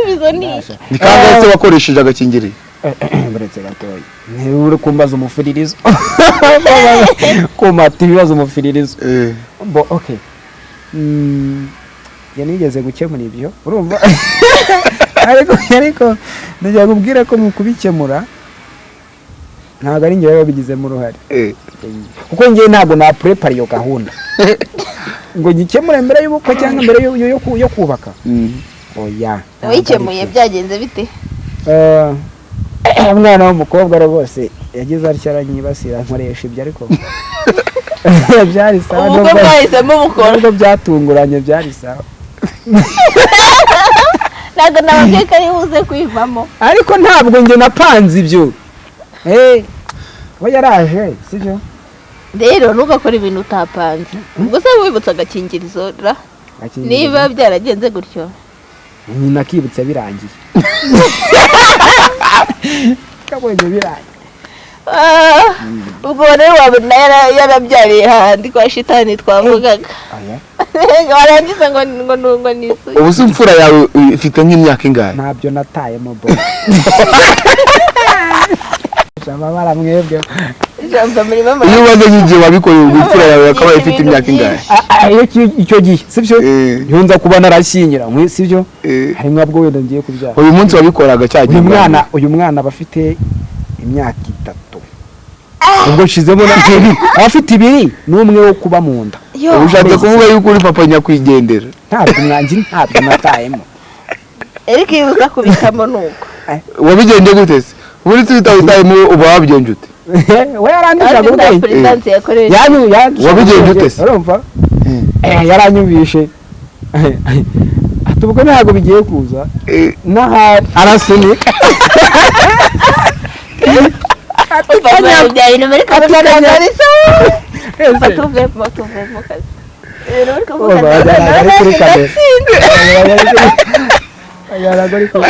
igisubizo ni ni kangahe se wakoresheje agakingirizo. Buretse gatoya niba uri kumbaza umufiririzo. Kumata ibibazo umufiririzo. Eh, bo okay Mm, njye nigeze gukemura ibyo urumva? Ariko ariko ndagira kubwira ko mu kubikemura ntabwo ari njye baba babigizemo uruhare. Eh. kuko njye ntabwo napurepara iyo gahunda. Ngo gikemure mbere y'ubukwe cyangwa mbere yo- yo- yo ku- yo kubaka. Mm. Oya wikemuye byagenze bite? Eh, umwana w'umukobwa rwose yagize atya aranyibasira nkoresha ibyo ariko. Byari sawa nubwo- mwahisemo bukora nubwo byatunguranye byari sawa. Ntabwo nababwiye ko ari buze kwivamo. Ariko ntabwo njye napanze ibyo. Eh, we yaraje sibyo? Rero ntugakore ibintu utapanze. Ubwo se wibutse agakingirizo ra? Niba byaragenze gutyo. Nyina akibutse birangiye. Kabonye birangiye. Ah, ubwo rero wabona yara- yarabyariye hahandi kwa shitani twavugaga. Warangiza ngo ngo ngo ngo ni isugi ubu se imfura yawe ifite nk'imyaka ingahe? Ntabyo natayemo bo amabara mwebwe. Ijambo murimo iyo umaze nk'igihe wabikoreye ubwo imfura yawe akaba ifite imyaka ingahe? Ah, ah, iyo icyo gihe sibyo Eh. ni ho nza kuba narashyingiranywe sibyo Eh. hari mwabwo wenda ngiye kubyara. Uyu munsi wabikoraga cya gihe. uyu mwana uyu mwana aba afite imyaka itatu. Ubwo nshizemo na ibiri aba afite ibiri n'umwe wo kuba mu nda. Ushatse kuvuga yuko uri papa nyakwigendera. Ntabwo mwanjye ntabwo natayemo ariko iyo uza kubitamo ni uko wabigendeye gute se? Muri twita witayemo uba wabigenje ute we yanyu yandushaga Wabigenje ute se? urumva Eh, yaranyumvishe ati ubwo ntabwo bigiye kuza n'ahari arasunika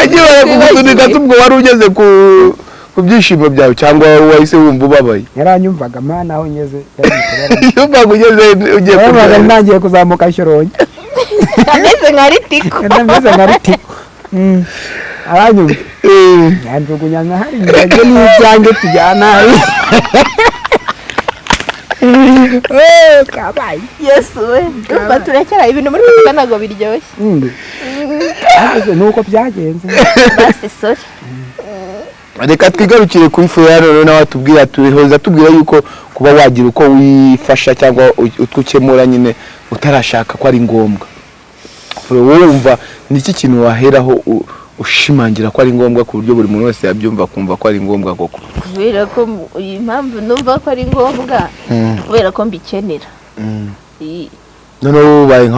agiye barakugusunika tubwo wari ugeze ku ku byishimo byawe cyangwa wahise wumva ubabaye? Yaranyumvaga mana aho ngeze mpamvu ugeze ugiye kurya ntangiye kuzamuka shyorongi ameze nka ritiko. Ndameze nka ritiko. Mm. aranyumva. Yanjugunya nka hariya njye n'ibyanjye tujyana Eh, kabaye. Yesu we umva turekera ibintu muri kuvuga ntabwo biryoshye. Mm. Ariko ni uko byagenze. Basi sori reka twigarukire kuri noneho nawe atubwira tuhoza tubwira yuko kuba wagira uko wifasha cyangwa utwo ukemura nyine utarashaka ko ari ngombwa. Wumva ni iki kintu waheraho ushimangira ko ari ngombwa ku buryo buri muntu wese yabyumva akumva ko ari ngombwa koko? Kubera ko iyi mpamvu numva ko ari ngombwa kubera ko mbikenera. Iyi- noneho ubaye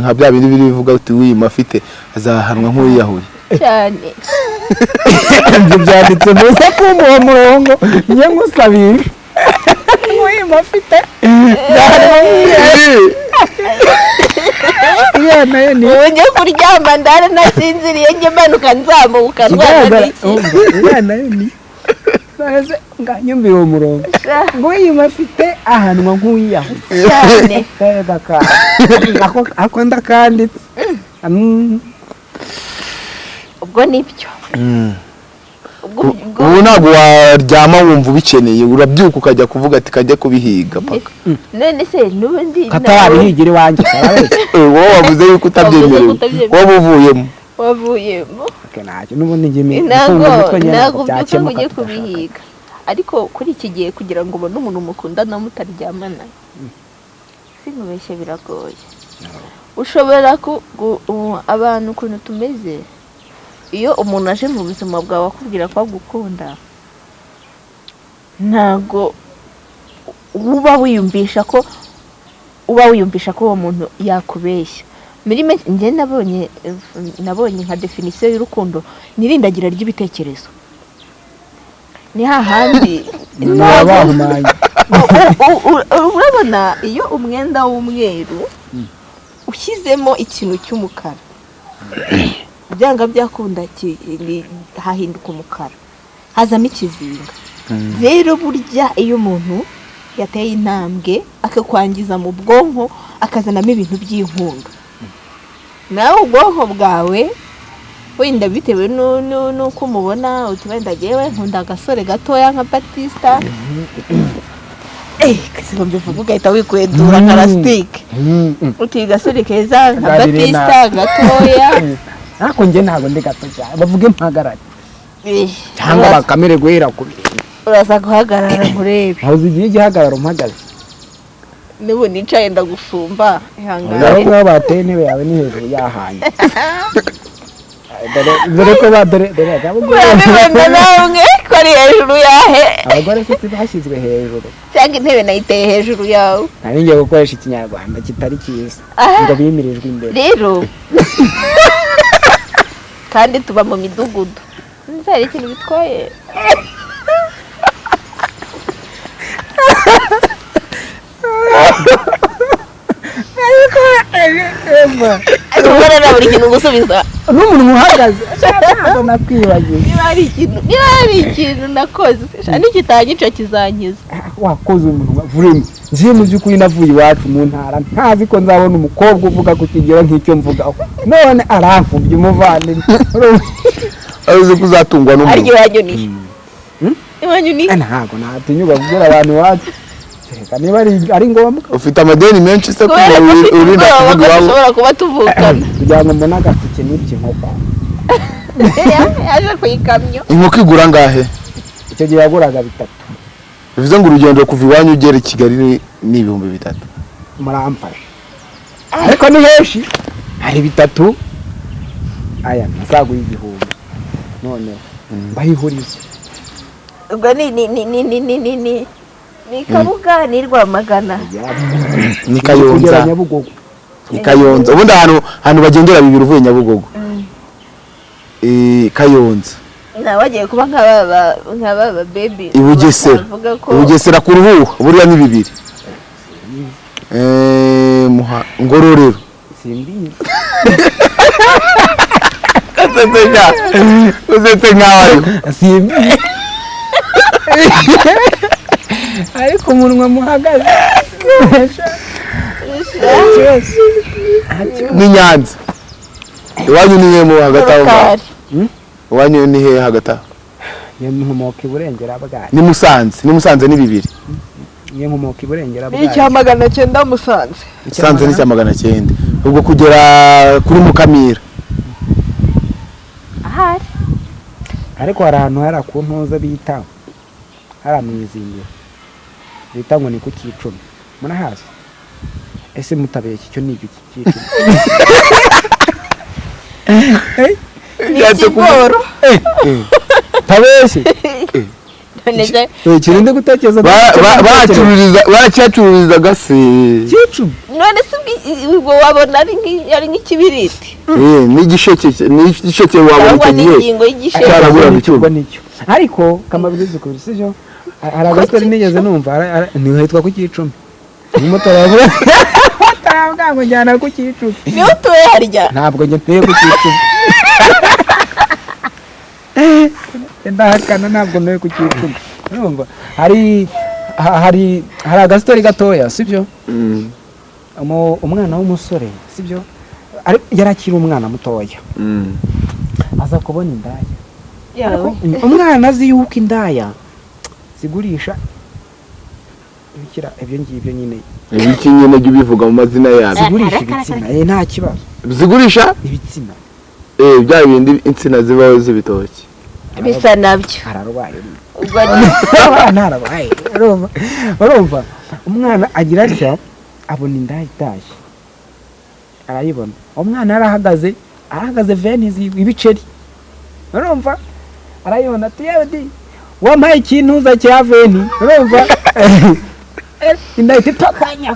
nka bya bindi biri bivuga uti wiyima afite azahanwa nk'uwiyahuye. Cyane ibyo byanditse muze kumva uwo murongo njye ngusabira nk'uyima afite iyo na yo ni ubu njye kuryama ndara nasinziriye njye manuka nzamuka ikigaragara n'iki. Iyo na yo ni nganyumvira uwo murongo nk'uyima afite ahanwa nk'uwiyahuye cyane keza kawe ako ako ndakanditse Mm. Ubwo ni byo. Ubwo ubwo ubu ntabwo waryama wumva ubikeneye urabyuka ukajya kuvuga ati kajya kubihiga paka. None se n'ubundi katawabihigira iwanjye sarabe Eh, wowe wavuze yuko utabyemerewe. Wowe uvuyemo. Wavuyemo. N'ubundi mi- ntabwo ntabwo ngo byuka ngo byakemuka ujye kubihiga. Ariko kuri iki gihe kugira ngo ubone umuntu mukundana mutaryamana sinkubeshye biragoye. Ushobora abantu ukuntu tumeze iyo umuntu aje mu buzima bwawe akubwira ko agukunda ntabwo uba wiyumvisha ko uba wiyumvisha ko uwo muntu yakubeshya. Muri make njye nabonye nabonye nka definisiyo y'urukundo nirindagira ry'ibitekerezo. Ni hahandi urabona iyo umwenda w'umweru ushyizemo ikintu cy'umukara. byanga byakunda hahinduka umukara. Hazamo ikizinga. Rero burya iyo umuntu yateye intambwe akakwangiza mu bwonko akazanamo ibintu by'inkunga. Nawe ubwonko bwawe wenda bitewe nu- nu- n'uko umubona uti wenda yewe nkunda agasore gatoya nka batista Eh, kasiba mbivuga ugahita wikwedura nka lasitike Mm, mm. uti gasore keza nka batista gatoya. ariko njye ntabwo ndi gato cyane bavuge mpagarare. Eh, cyangwa bakamere guhera ku birenge uraza guhagarara nkurebe aho zigiye igihagararo mpagaze n'ubu nicaye ndagusumba ihangane ngaho bateye intebe yawe ni hejuru yahanye dore ko ba dore urabibona namwe ko ari hejuru yahe? Abagore se bashyizwe hejuru. Cyangwa intebe nayiteye hejuru yawe. Nari ngiye gukoresha ikinyarwanda kitari cyiza. Ah. ngo bimirijwe imbere. Rero. kandi tuba mu midugudu. Nzari ikintu bitwaye. Ubona buri kintu gusubiza n'umuntu uhagaze ntabwo nakwibagiwe niba hari ikintu niba hari ikintu nakoze sha nikitanyica kizankiza wakoze umuntu vurimo ngiye mu by'ukuri navuye iwacu mu ntara ntazi ko nzabona umukobwa uvuga ku kigero nk'icyo mvugaho none aramfubye umuvandimwe azi ko uzatungwa n'umuntu iwanyu ni iwanyu ni Eh, ntabwo natinyuka kubwira abantu iwacu niba ari- ngombwa. Ufite amadeni menshi se kubera ko kuba ufite urinda kuvuga iwabo dushobora kuba tuvukana. Kugira ngo mbone agaseke n'ibyo inkoko yaje ku ikamyo. Inkoko igura angahe icyo gihe yaguraga bitatu. Bivuze ngo urugendo kuva iwanyu ugera i kigali ni- ibihumbi bitatu. Muramfasha ariko ni henshi. Hari bitatu. Aya ntazaguha igihumbi. Noneho mbayihuriza ubwo ni ni ni ni ni ni ni ni kabuga ni rwamagana ni kayonza. Ni kayonza. Ubundi ahantu bagendera bibiri uvuye nyabugogo. Mm. Kayonza. Nawe wagiye kuba nk'aba bebi ibugesera ibugesera ku ruhu buriya ni bibiri. Eh, Ngororero. Usetse nkaho ariho simbi. ariko umunwa muhagaze. Ni nyanza iwanyu ni hehe mu hagati aho ngaho? Rukari. iwanyu ni hehe hagati aho? Iyo nkomoka iburengera bwayo ni musanze. Ni musanze ni bibiri. Iyo nkomoka iburengera ni icya magana cyenda musanze. Musanze ni cya magana cyenda. Ubwo kugera kuri mukamira. Ahari. Ariko hari ahantu hari ku ntuza bita hari mu leta ngo ni ku cyicumi murahazi? Ese mutabiye iki? Cyo ni iki? Cyicumi eh? ni ikigoro. Eh, eh. Tabeshye. Kirinde gutekereza bacyacururizaga se none se ubwo wabona ari nk'ikibiriti n'igisheke wabona icyo gihe. cyaraguraga icyuma ariko kamabiri zikuru si byo? Hari agasitari nigeze numva. Ara- ara- ni hitwa ku cyicumi umumotari yavuga ataravuga ngo njyana ku cyicumi ni ho utuye harya. Ntabwo njye ntuye ku cyicumi ndahakana ntabwo ntuye ku cyicumi urumva. Hari ha- hari hari agasitari gatoya sibyo? Mm, umwana w'umusore sibyo? Ari- yari akiri umwana mutoya. Mm. aza kubona indaya. Umwana azi yuko indaya zigurisha. Ibikira ibyo ngibyo nyine. Ibiki nyine jya ubivuga mu mazina yabyo zigurisha ibitsina. eh nta kibazo. Zigurisha? Ibitsina. Eh, bya bindi insina zibaho z'ibitoki. Bisa na byo. Ararwaye. Ubwo ni ntarabaye urumva? Umwana agira atya abona indaya itashye arayibona. Umwana yarahagaze arahagaze venizi ibiceri urumva? Arayibona. Ati yewe di wampaye ikintuza cya veni urumva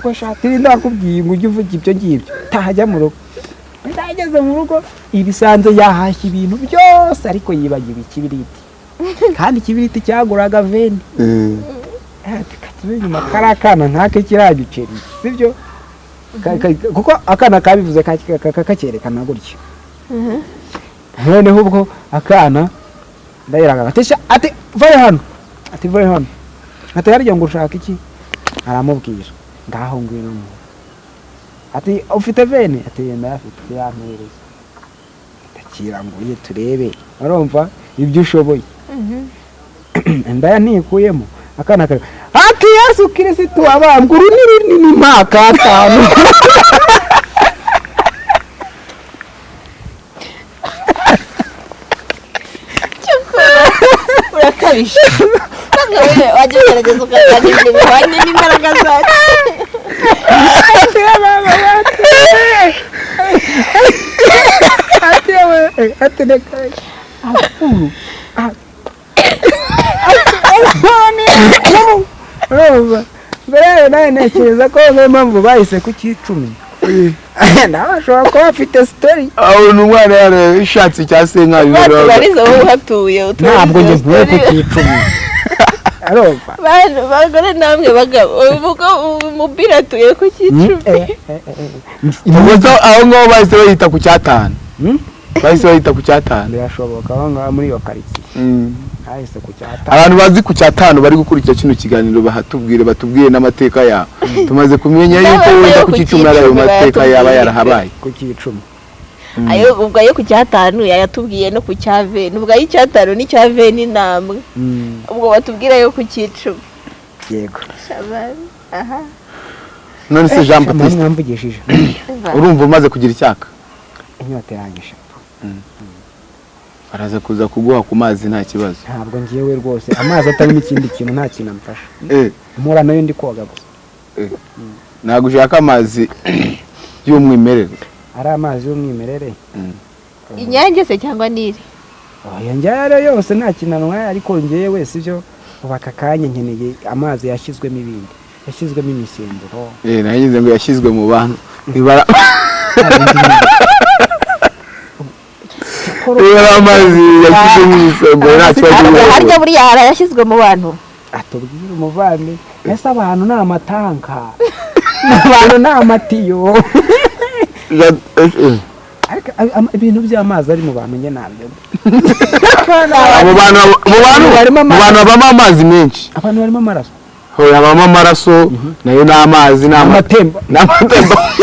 ko shati rinda wakubwiye ngo ujye uvuga ibyo ngibyo tahajya mu rugo ndageze mu rugo ibisanze yahashya ibintu byose ariko yibagiwe ikibiriti kandi ikibiriti cyaguraga veni Mm. inyuma kari akana nk'ake kiriya giceri sibyo kuko akana kabivuze ka- ka- ka- kakerekana gutya noneho ubwo akana ndayiraga ati "Sha, ati vayo hano ati vayo hano ati harya ngo ushaka iki? Aramubwira ngaho ngwino mu ati ufite veni ati yenda afite yampereza ndakira ngo uye turebe. Urumva? Ibyo ushoboye. Indaya ntikuyemo akana kare ati yesu kirisitu abambwa uru ni runini mpaka atanu. ukabije ntabwo wajya ugerageza ukazana ibintu bihwanye n'imbaraga zacu mbere yawe nawe ntekereza ko niyo mpamvu bahise kucyicumi nawe ashobora kuba afite sitori ni umwana yarashatse cya senkari batubariza wowe uhatuye ntabwo njye ntuye ku cyicumi urumva bantu bagore namwe bagabo umupira atuye ku cyicumi ubwo aho ngaho bahise bahita ku cyatanu Hmm? bahise bahita ku cyatanu birashoboka aho ngaho muri iyo karitsiye Hahise ku cyatanu abantu bazi ku cyatanu bari gukurikira kino kiganiro bahatubwire batubwire n'amateka yabo tumaze kumenya yuko wenda ku cyicumi ari ayo mateka yaba yarahabaye ku cyicumi ayo ubwo ayo ku cyatanu yayatubwiye no ku cya veni. Ubwo ay'icyatanu n'icya veni namwe Mm, ubwo batubwira yo ku cyicumi yego. Aha. None se jean Mama baptiste? mwamvugishije. Urumva umaze kugira icyaka? Inyota yanjye araza kuza kuguha ku mazi nta kibazo. Ntabwo ngewe rwose. Amazi atarimo ikindi kintu nta kintu amfasha Eh, mpura na yo ndi koga gusa. Ntabwo ushaka amazi y'umwimerere? Ari amazi y'umwimerere? Inyange se cyangwa niri? Oya njyayo ariyo yose nta kintu anywaye ariko ngewe sibyo ubu aka kanya nkeneye amazi yashyizwemo ibindi. Yashyizwemo imisemburo. Eh nagize ngo yashyizwe mu bantu. ibara amazi yashyizwe mu isombe nta kibazo y'ubuvuzi. harya buriya hari ayashyizwe mu bantu atubwire umuvandi ese abantu ni amatanka abantu ni amatiyo eh, eh. ibintu by'amazi ari mu bantu njye ntabyo mu bantu habamo amazi menshi abantu barimo amaraso habamo amaraso na yo ni amazi ni ama- amatemba ni amatemba amaraso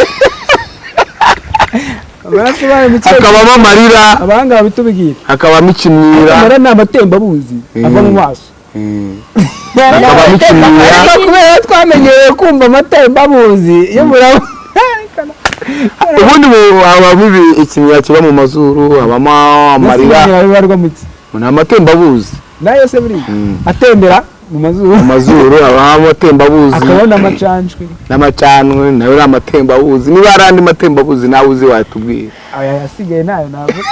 bayo mu kirere hakabamo amarira abahanga babitubwira hakabamo ikimwira amara ni amatembabuzi ava mu maso. Mm. hakabamo ikimwira ariko kubera twamenyereye kumva amatembabuzi iyo murabona ubundi mu- habamo ibi- ikimwira kiba mu mazuru habamo amarira. ni amatembabuzi. Nayo se buriya Mm. atembera. Mu mazuru. Mu mazuru habamo amatembabuzi. Akabona amacanjwe n'amacanwe na yo ni amatembabuzi. Niba hari andi matembabuzi nawe uzi watubwira. Aya yasigaye na yo ntabwo?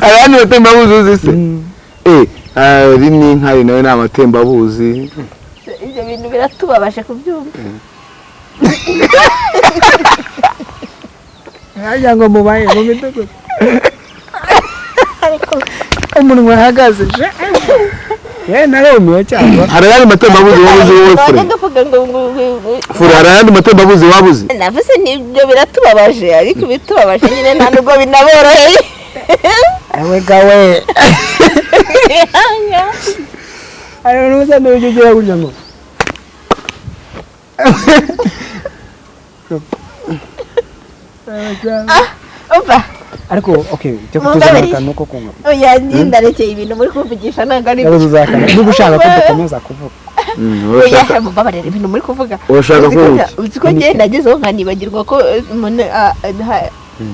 Hari andi matembabuzi uzi se? Eh hari n'inkari na yo ni amatembabuzi. Ibyo bintu biratubabaje kubyumva. Hajya ngo mubaye mu midugudu. Umunwa ahagaze ye narumiwe cyangwa hari ayandi matembabuzi waba uzi wowe fure? Fure hari ayandi matembabuzi waba uzi navuze ni byo biratubabaje ariko ibitubabaje nyine nta nubwo binaboroheye. Ewe gawe hari n'ubusa n'uburyo ugira gutya ngo? Umva ariko okay cyo Mugabiri. kutuzana akantu ko kunywa oya ndarekeye ibintu muri kuvugisha ntabwo ari uzakana niba ushaka ko dukomeza kuvuga. Mm, oya urashaka mubabarira ibintu muri kuvuga. Urashaka Uzi ko uzi ko ngenda nagezeho nkanibagirwa ko eh, umuntu ah, ah,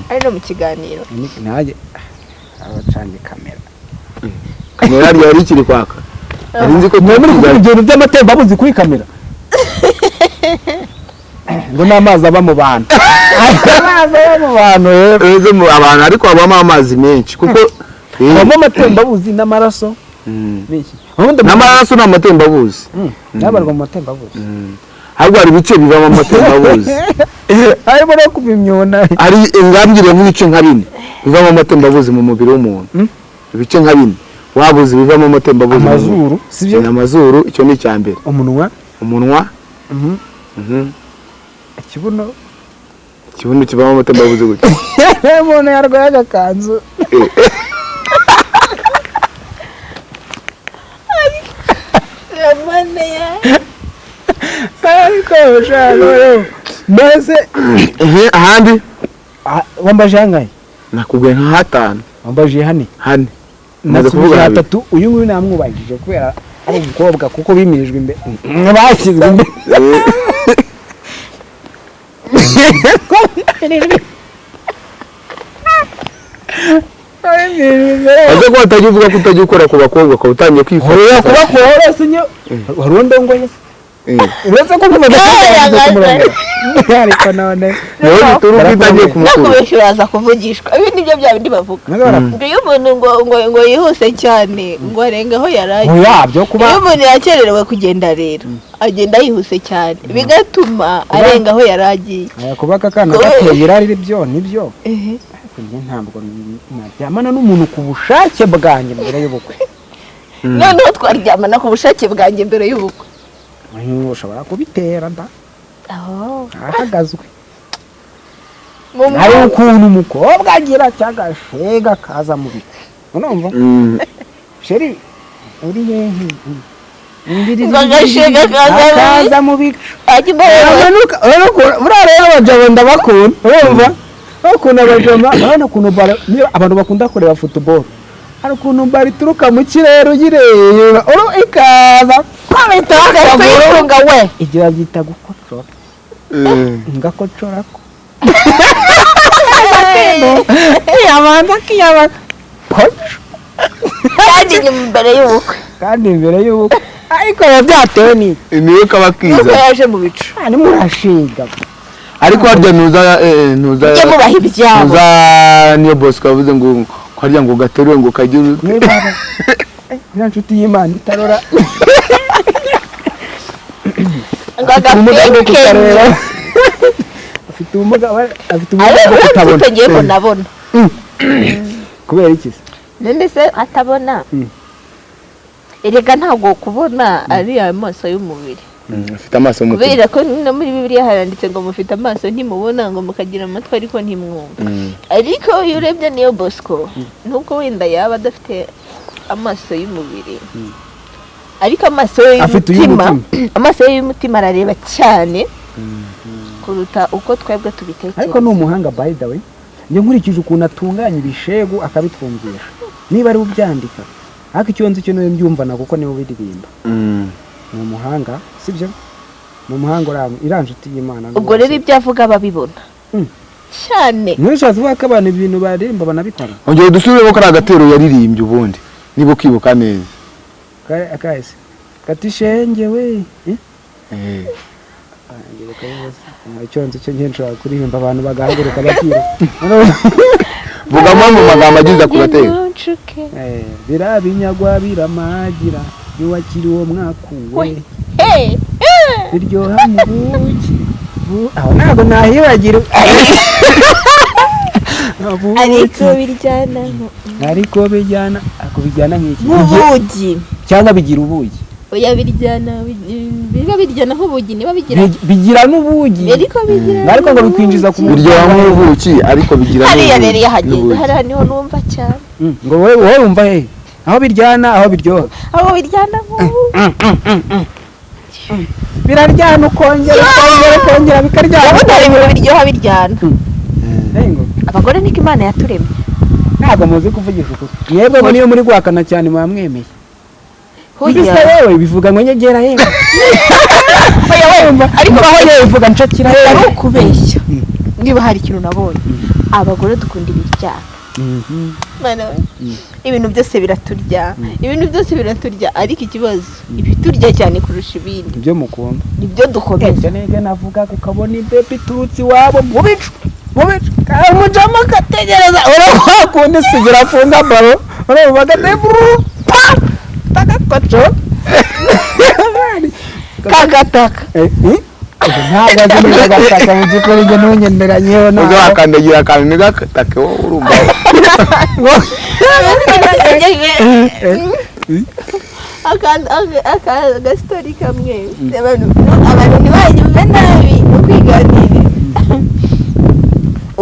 ari no mu kiganiro. Nanjye abacanye kamera kamera. Ryari rikiri kwaka nari nzi ko mwe muri kuvuga ibintu by'amatembabuzi kuri kamera. Ngo ni amazi aba mu bantu. Amazi aba mu bantu rero mu abantu ariko habamo amazi menshi kuko eh, habamo amatembabuzi n'amaraso mm. n'amaraso ni amatembabuzi. Nabarwa mu matembabuzi. Ahubwo hari ibice bivamo amatembabuzi harimo no kuva imyuna hari ingambire nk'ibice nka bine bivamo amatembabuzi mu mubiri w'umuntu. Mm. ibice nka bine. Wabuze bivamo amatembabuzi amazuru sibyo ni amazuru icyo ni icya mbere umunwa. Umunwa ikibuno ikibuno kivamo amatembabuzi gutya? Umuntu yarwaye agakanzu. Ya ariko mbese Ehe, ahandi? Ah, wambaje hangahe? Nakubwiye nka hatanu. Wambaje hane hane nasubije hatatu uyu nguyu namwubahirije kubera ari umukobwa kuko bimirijwe imbere bashyizwe imbere Ese ko watajya uvuga ko utajya ukora ku bakobwa ukaba utangiye Horera kwifashisha. Kubakura uretse nyo wari undongoye se Eh, uretse ko kuva ariko none wowe bituma uko utangiye kumukura nakubeshya uraza kuvugishwa ibi ni byo bya bindi bavuga ngo iyo umuntu ngo ngo ngo yihuse cyane ngo arenge aho yari agiye yabyo kuba iyo umuntu yakererewe kugenda rero. Agenda yihuse cyane bigatuma arenga aho yari agiye kuba aka kana gateye irari byo ni byo njye ntabwo naryamana n'umuntu ku bushake bwanjye mbere y'ubukwe noneho twaryamana ku bushake bwanjye mbere y'ubukwe ushobora kubitera nda ahagazwe mu hari ukuntu umukobwa agira cyagashega kaza mu bicu urumva Mm, sheri uri hehe kaza mu bicu. rero abajabo ndabakunda urumva bakunda abajama urabona ukuntu abantu bakunda kureba futuboro hari ukuntu baro ituruka mu kirere uyireba ikaza. Kwabita tuyifunga we. Igira byita gukocora eh, ngakocora ko. Yabanza akiyaba koco kandi ni mbere y'ubukwe. Kandi imbere y'ubukwe. Ariko biba byatewe n'iki niyo kaba nuko kiza yaje mu bicu. Ni murashiga ariko harya ntuza eh, ntuza mujye mubaha ibyabo. ntuza niyo bosco yavuze ngo harya ngo gaterure ngo kagire niba nshuti y'imana itarora. afite ubumuga afite ubumuga bwo kutabona ariko ngiye mbonabona kubera iki se none se atabona Mm. erega ntabwo kubona ari amaso y'umubiri afite amaso y'umutima kubera ko no muri bibiliya haranditse ngo mufite amaso ntimubona ngo mukagira amatwi ariko ntimwumva Mm. ariko iyo urebye niyo bosco nubwo wenda yaba adafite amaso y'umubiri ariko amaso y'umutima amaso ye y'umutima arareba cyane kuruta uko twebwe tubitekereza. Ariko ni umuhanga by the way. Njye nkurikije ukuntu atunganya ibishegu akabitwumvisha. Niba ari we ubyandika. Ariko icyo nzi cyo ni we mbyumvana kuko ni we ubiririmba. Mm. ni umuhanga sibyo? Ni umuhanga nshuti y'imana ubwo rero ibyo avuga babibona Mm. cyane. Ntushatse kuvuga ko abantu ibintu baririmba banabikora. Ongera dusubiremo ko ari agatero yaririmbye ubundi. Niba ukibuka neza. Akahise kati shenge we eh? Eh. icyo nzi cyo njye nshobora kuririmba abantu bagahaguruka bakira vugamo mu magambo agize Ntunshuke. Eh, biriya binyagwa biramagira niwakiri uwo mwakuwe We. Biryoha mu buki Bu- aho ntabwo nahibagirwa ariko biryana. Ariko bijyana ako bijyana nk'iki? Nk'ubugi cyangwa bigira ubugi? Oya biryana. Biba biryana nk'ubugi niba bigira Bi- bigira n'ubugi. Ariko bigira ariko ngo bikwinjiza ku mubiri biryoha nk'ubuki ariko bigira hariya n'ubuki. rero iyo hageze N'ubuki. hariya ni ho numva cyane. Mm, ngo wowe wowe wumva he aho biryana aho biryoha. Aho biryana nk'ubugi. Biraryana ukongera ukongera ukongera bikaryana ubundi hari ibintu biryoha biryana. Abagore niko imana yaturemye. Ntabwo muzi kuvugisha ukuri. Mwebwe ngo niyo muri guhakana cyane muba mwemeye mbese Hoya. wowe bivuga ngo nyegera yewe ariko aho yewe bivuga nshakira ari yewe ukubeshya niba hari ikintu nabonye. Abagore dukunda ibiryana. Mwana we, ibintu byose biraturya. Ibintu byose biraturya. Ariko ikibazo ibiturya cyane kurusha ibindi. Ibyo mukunda. Nibyo dukomeza. Nibyo navuga ukabona ibebi iturutse iwabo mu bicu? Mu bicu kandi umujama akategereza urabona kundi sigira afunga baro urabona agateburu pa tagakoco kagataka ntabwo azi neza agataka mu by'ukuri njye ntunyemeranyeho Ubwo ntabwo wakandagira akantu ntigatake wowe urumva agasitori kamwe abantu abantu ntibanyumve nabi no kwiganirira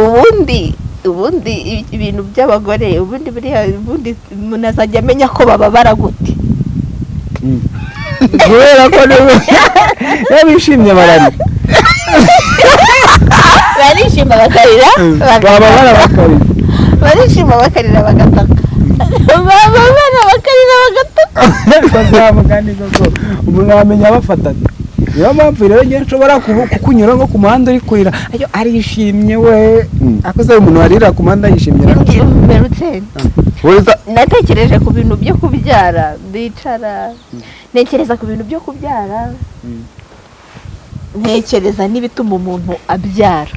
ubundi ubundi ibintu by'abagore ubundi buriya ubundi umuntu azajya amenya ko bababara gute kubera ko niba iyo bishimye bararira barishima bakarira baba barabakarira barishima bakarira bagataka. Bababara bakarira bagataka. Bazamugani koko umuntu yamenya abafatanye niyo mpamvu rero njye nshobora kukunyura nko ku muhanda uri kurira ayo arishimye we. Mm. akoze umuntu warira ku muhanda yishimye weza natekereje ku bintu byo kubyara. Ndicara. Ntekereza ku bintu byo kubyara. Ntekereza n'ibituma umuntu abyara.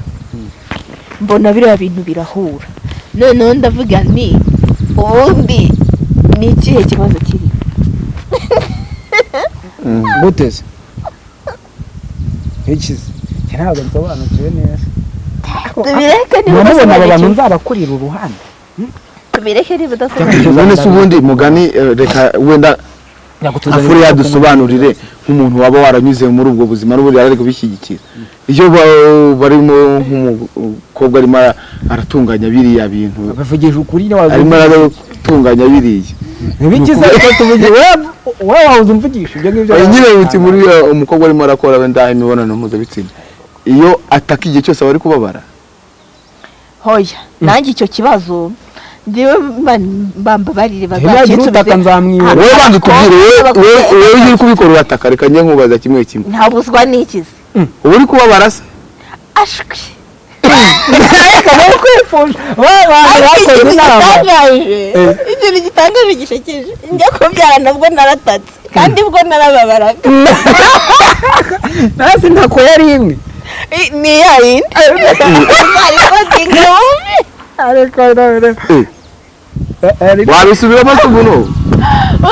Mbona biriya bintu birahura. Noneho ndavuga nti ubundi ni ikihe kibazo kiri? Guteze ikize njye ntabwo nsobanukiwe neza tubireke niba muramubona abo bantu udasobanukiwe nzabakurira uruhande tubireke niba udasobanukiwe none se ubundi mugani reka wenda afure yadusobanurire nk'umuntu waba waranyuze muri ubwo buzima n'ubundi ari kubishyigikira iyo ba- barimo nk'umukobwa arimo ara- aratunganya biriya bintu. Arimo aratunganya biriya. Ntibikize ariko tuvuge wowe wahoze umvugisha ibyo ngibyo nyine witse muri umukobwa arimo arakora wenda imibonano mpuzabitsina. Iyo ataka igihe cyose aba ari kubabara. Hoya nanjye icyo kibazo njyewe mbambabarire ntiyagira utaka nzamwibura wowe banza utubwire wowe- iyo uri kubikora urataka. Reka njye nkubaza kimwe kimwe. Ntabuzwa n'ikizi uba uri kubabara se? Ashwi kamere kwifuje wowe bantu bakoze inama ikintu gitangaje gishekeje njya kubyara nabwo naratatse kandi bwo narababaraga nasi ntako yari imwe I- ni ya yindi ariko tingawumbi ariko Eh, wabisubiramo se ubu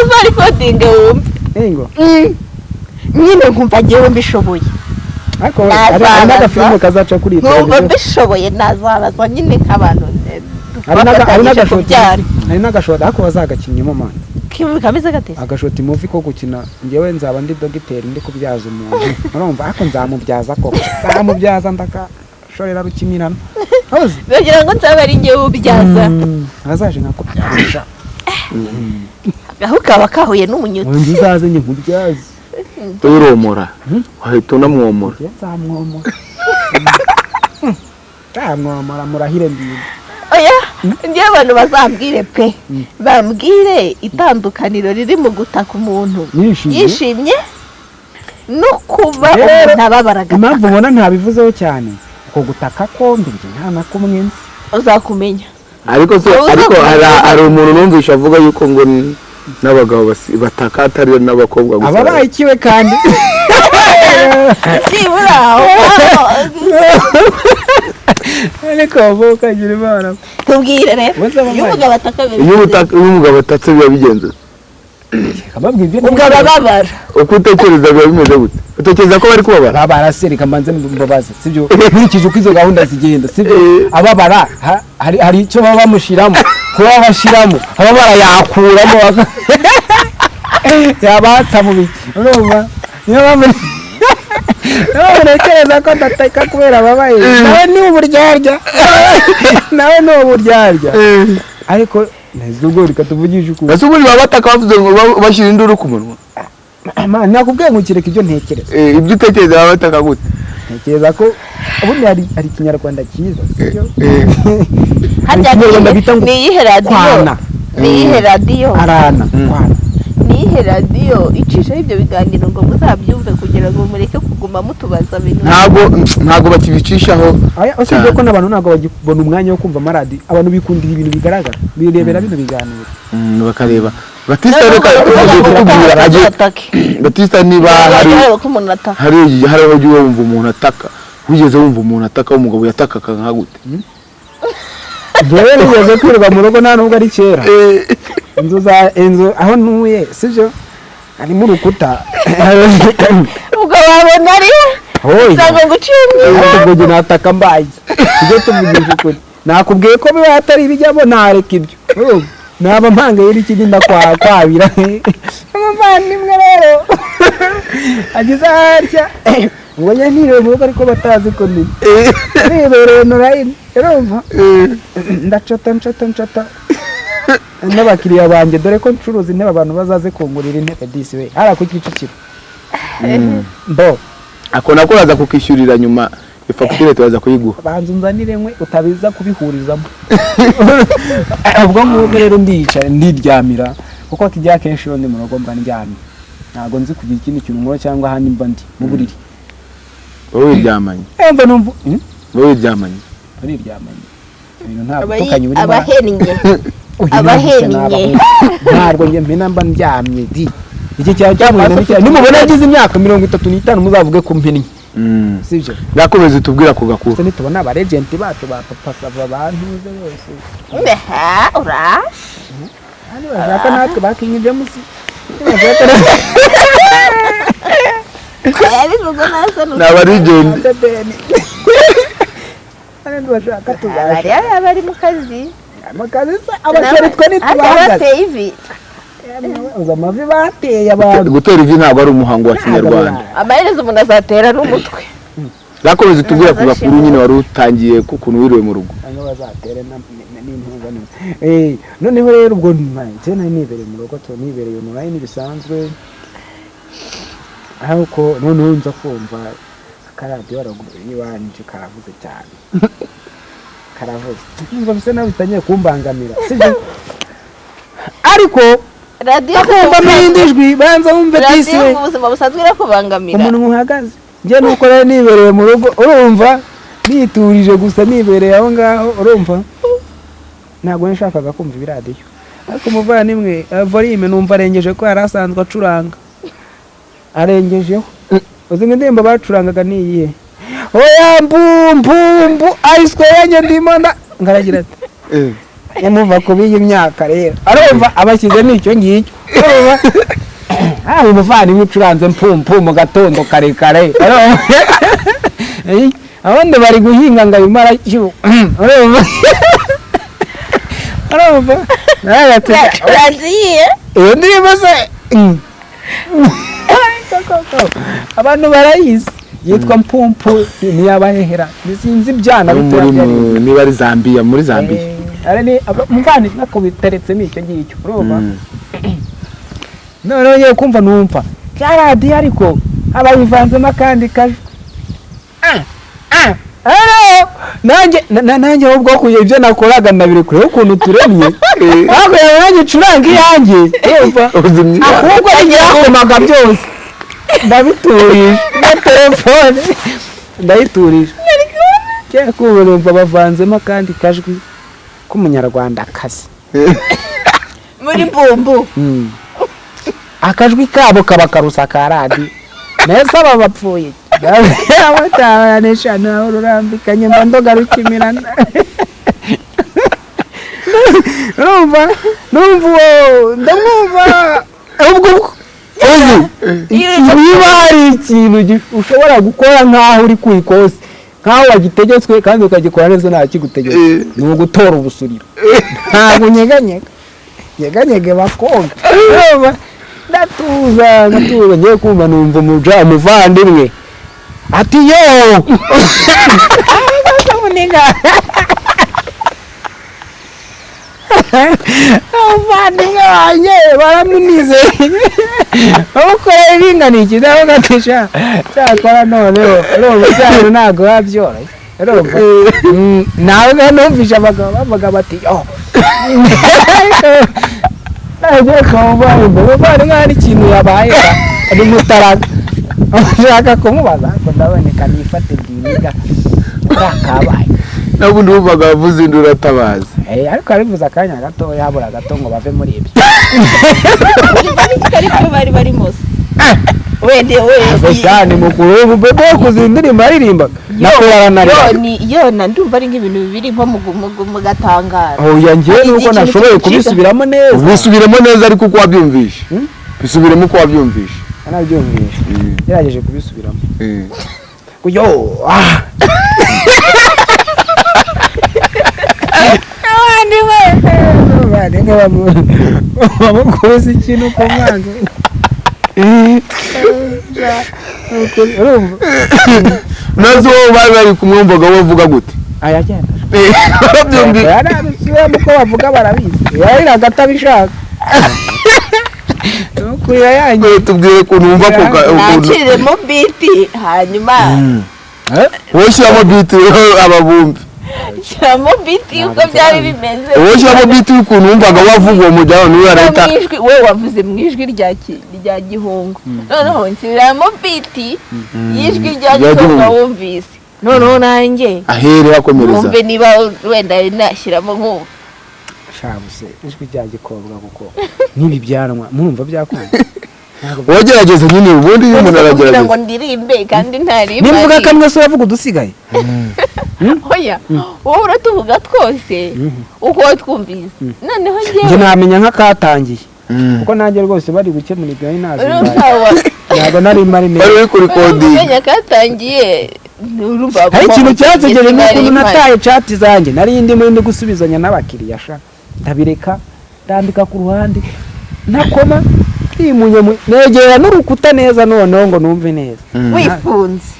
uzarikodinge wumve Ingo. nyine nkumva mbishoboye ariko Nazabaza. Hari n'agafilime kazaca kuri iyi televiziyo mbishoboye nazabaza nyine nk'abantu eh, hari n'agashoti ariko bazagakinyemo mani. Kameze gate agashoti muvi ko gukina ngewe nzaba ndi dogiteri ndi kubyaza umuntu urumva ariko nzamubyaza koko. Nzamubyaza ndakashorera rukimirana bagira ngo nzaba ari ngewe ubyaza Mm, azaje nkakubyaza aho kaba kahuye n'umunyutsi undi uzaze njye nkubyaze uromora wahita unamwomora nzamwomora nzamwomora murahire mbiri oya ngewe abantu bazambwire pe bambwire itandukaniro riri mu gutaka umuntu Yishimye? no kuba Rero, umuntu ababara impamvu ubona ntabivuzeho cyane uko gutaka kombi njye nta na kumwe nzi uzakumenya ariko se ariko hari umuntu numvisha avuga yuko ngo n'abagabo basi- bataka atari n'abakobwa gusa. Ababaye ikiwe kandi. Byibura aho. Ariko bavuga ukagira imana. Tubwire rero. Iyo umugabo atatse biba bigenze. Ubwo ababara uko utekereza biba bimeze gute? Utekereza ko bari kubabara? Babara se reka mbanze mbabaze. Sibyo? Nkurikije uko izo gahunda zigenda sibyo? Eh. ababara ha- hari hari icyo baba bamushyiramo kuba bashyiramo ababara yakuramo baka- yaba hatamubi urumva niyo mpamvu ntekereza ko adateka kubera ababaye nawe ni uburyarya nawe ni uburyarya ariko neza ubwo reka tuvugishe ukuri. Ese ubundi baba bataka bavuze ngo ba- bashyira induru ku munwa. Nakubwiye ngo ukireka ibyo ntekereza. Eh, ibyo utekereza baba bataka gute? Ntekereza ko ubundi hari ikinyarwanda cyiza sibyo Eh, harya ni iyihe radiyo ni iyihe radiyo arana ni iyihe radiyo icishaho ibyo biganiro ngo muzabyumve kugira ngo mureke kuguma mutubaza ibintu ntabwo ntabwo bakibicishaho Aya, usibye ko n'abantu ntabwo bagibona umwanya wo kumva amaradiyo abantu bikundira ibintu bigaragara. Birebera bino biganiro. Mm, bakareba. Batista reka kutubwira. batista niba hari hari hari aho ugiye wumva umuntu ataka. Wigeze wumva umuntu ataka w'umugabo yatakaga nka gute? njyewe nigeze kwirirwa mu rugo nta nubwo ari kera. Inzu za inzu aho ntuye sibyo harimo urukuta ubwo wabona ari usanga ngo uciye ariko ubwo nataka mbaye. Tujye tuvugisha ukuri. Nakubwiye ko biba hatari ibijyamo ntareka ibyo? Naba mpanga yari ikigenda kwa kwabira. Umuvandimwe rero agize atya ngo njye rugo ariko batazi ko ndi nibereye norayini urumva ndacata ncata ncata n'abakiriya banjye dore ko ncuruza intebe abantu bazaze kungurira intebe disi we. Hariya ku kicukiro. Mbo. Ako nako uraza kukishyurira nyuma. Ifagitire turaza kuyiguha banza unzanire nkwe utabiza kubihurizamo. Ubwo ngubwo rero ndiyicara ndiryamira kuko kijya kenshi iyo ndi mu rugo mba ndyamye. Ntabwo nzi kugira ikindi kintu nkora cyangwa ahandi mba ndi. Mu buriri. Wowe wiryamanye? Eh, mva numva Hmm? wowe wiryamanye? Bariryamanye ibintu ntabwo tukanye burimo abahennye Uyu abahennye. ntabwo njye mpena mba ndyamye di. Iki cyamuhenda n'icyaha nimubona yagize imyaka mirongo itatu n'itanu muzavuge ko mpennye Mm. Sibyo yakomeza utubwira ku gakuru se nitubona abarejenti bacu ba papa sava bantuze bose Mbeha, ura? Hano bashaka natwe bakinyibye musi bashaka natwe yabivuze neza ni abarigenti debeni hano bashaka tuzashaka abari bari mu kazi. Amakazi se abasore twe ntitubahagaze. Amavi bateye abantu. Gutera ivi ntabwo ari umuhango wa kinyarwanda. amaherezo umuntu azatera n'umutwe. Yakomeza utubwira ku gakuru nyine wari utangiye ku kuntu wiriwe mu rugo. Eh noneho rero ubwo nari nibereye mu rugo tu nibereye online bisanzwe. Ariko noneho nza kumva akaradiyo y'iwanje karavuze cyane. Karavuze. Bisa naho bitangiye kumbangamira ariko irindi jwi banza wumve disi radiyo we mu buzima busanzwe irakubangamira umuntu uhagaze njye nuko rero nibereye mu rugo urumva? Niturije gusa nibereye aho ngaho urumva? Ntabwo nashakaga kumva ibiradiyo ariko umuvandimwe eh, volume numva arengeje ko yari asanzwe acuranga. Arengejeho. Uzi ngo indirimbo bacurangaga ni iyihe? Oya mbumbu mbu ayiswe yanjye ndimo nda ngaragira ati muva ku b'iyi myaka rero. Arumva abashyize n'icyo ngicyo. Urumva haba umuvandimwe ucuranze mpumpu mu gatondo karekare. Eh, abandi bari guhinga ngo abimara cyu urumva urumva uragiye iyo ndirimbo se. Mm. abantu barayizi yitwa mpumpu ntiyabahera sinzi ibyana niba ari zambia muri zambia Eh, umuvandimwe akabiteretse n'icyo ngicyo urumva? Mm. noneho ngiye kumva numva. Ka radiyo ariko abayivanzemo akandi kajwi Ah, ah, nanjye na- na- nanjye ahubwo ibyo nakoraga ndabiri kureba ukuntu turemye. Ntabwo yawe nanjye ncuranga iyanjye. Ahubwo ibyakomaga byose. Ndabiturije. Na telefone ndayiturije numva bavanzemo akandi kajwi. K'umunyarwandakazi muri mbumbu akajwi kabo kaba karusa ka radiyo mbese aba bapfuye abatabanisha nawe rurambikanye mba ndoga rukimirana numva numva uwo ndamwumva ubwo uzi niba hari ikintu ushobora gukora nk'aho uri ku ikosi nk'aho wagitegetswe kandi ukagikora neza nta kigutegetse Eh. ni ugutora ubusuriro ntabwo unyeganyega nyeganyege bakonga Urumva? ndatuza ndatuza ngiye kumva numva umuja umuvandimwe ati yo muniga umuvandimwe wanjye baramunizeye bamukorera ibinganiye nawe gatisha cyakora noneho urumva cyane ntabwo biba byoroshye urumva Mm, nawe numvishe abagabo bavuga bati yo nagiye kumva imbere bari nk'aho ikintu yabaye ari mutaraga ushaka kumubaza ariko ndaboneka nifate bwiniga kabaye n'ubundi wumvaga wavuze indi uratabaza Eh, ariko arivuze akanya gato yabura gato ngo bave muri ibyo. Bari barimo wende wende mukuru w'ububebe wo kuzi indirimbo aririmbaga. Nakorana na yo ndumva ari nk'ibintu bibiri nko mu gatangaro. Oya njyewe nuko nashoboye kubisubiramo neza. Ubisubiremo neza ariko uko wabyumvishe Hmm? bisubiremo uko wabyumvishe nabyumvishe gerageje kubisubiramo. Eh. yo ah abandi we abandi bamukubise ikintu ku mwanzi urumva na zo wowe bari bari kumwe wumvaga bavuga gute ayagenda yarabisubiramo uko bavuga barabizi yariraga atabishaka nukurira yanjye Eh, tubwire ukuntu wumva naciriremo biti hanyuma. Wowe ushyiramo biti ababumbi. shyiramo biti uko byari bimeze wowe ushyiramo biti y'ukuntu wumvaga wavuga uwo mujyana ni we No arahita mu ijwi we wavuze mu ijwi rya gihungu noneho nshyiramo biti y'ijwi rya gihungu wumvise noneho nanjye ahere hakomereza wumve niba wenda nashyiramo nk'ubu shabuse ijwi rya gikobwa kuko nk'ibi byanwa murumva byakunda wagerageza nyine ubundi iyo umuntu kugira ngo aragerageza ndirimbe kandi ntarimba nimvuga kamwe se uravuga udusigaye. Oya wowe uratuvuga twose. Uko watwumvise noneho njye njyewe namenya nk'akatangiye. Mm. kuko nanjye rwose bari gukemura ibyo wa- ntabwo nari mari neza. Uri kuri kodingi umenya katangiye. Hari ikintu cyansegeje Nari n'ukuntu nataye cati zanjye. Nari ndimo ndi gusubizanya n'abakiriya sha. Ndabireka ndambika ku ruhande. Ntakoma twimunye mu- negera n'urukuta neza noneho ngo numve neza. Wifunze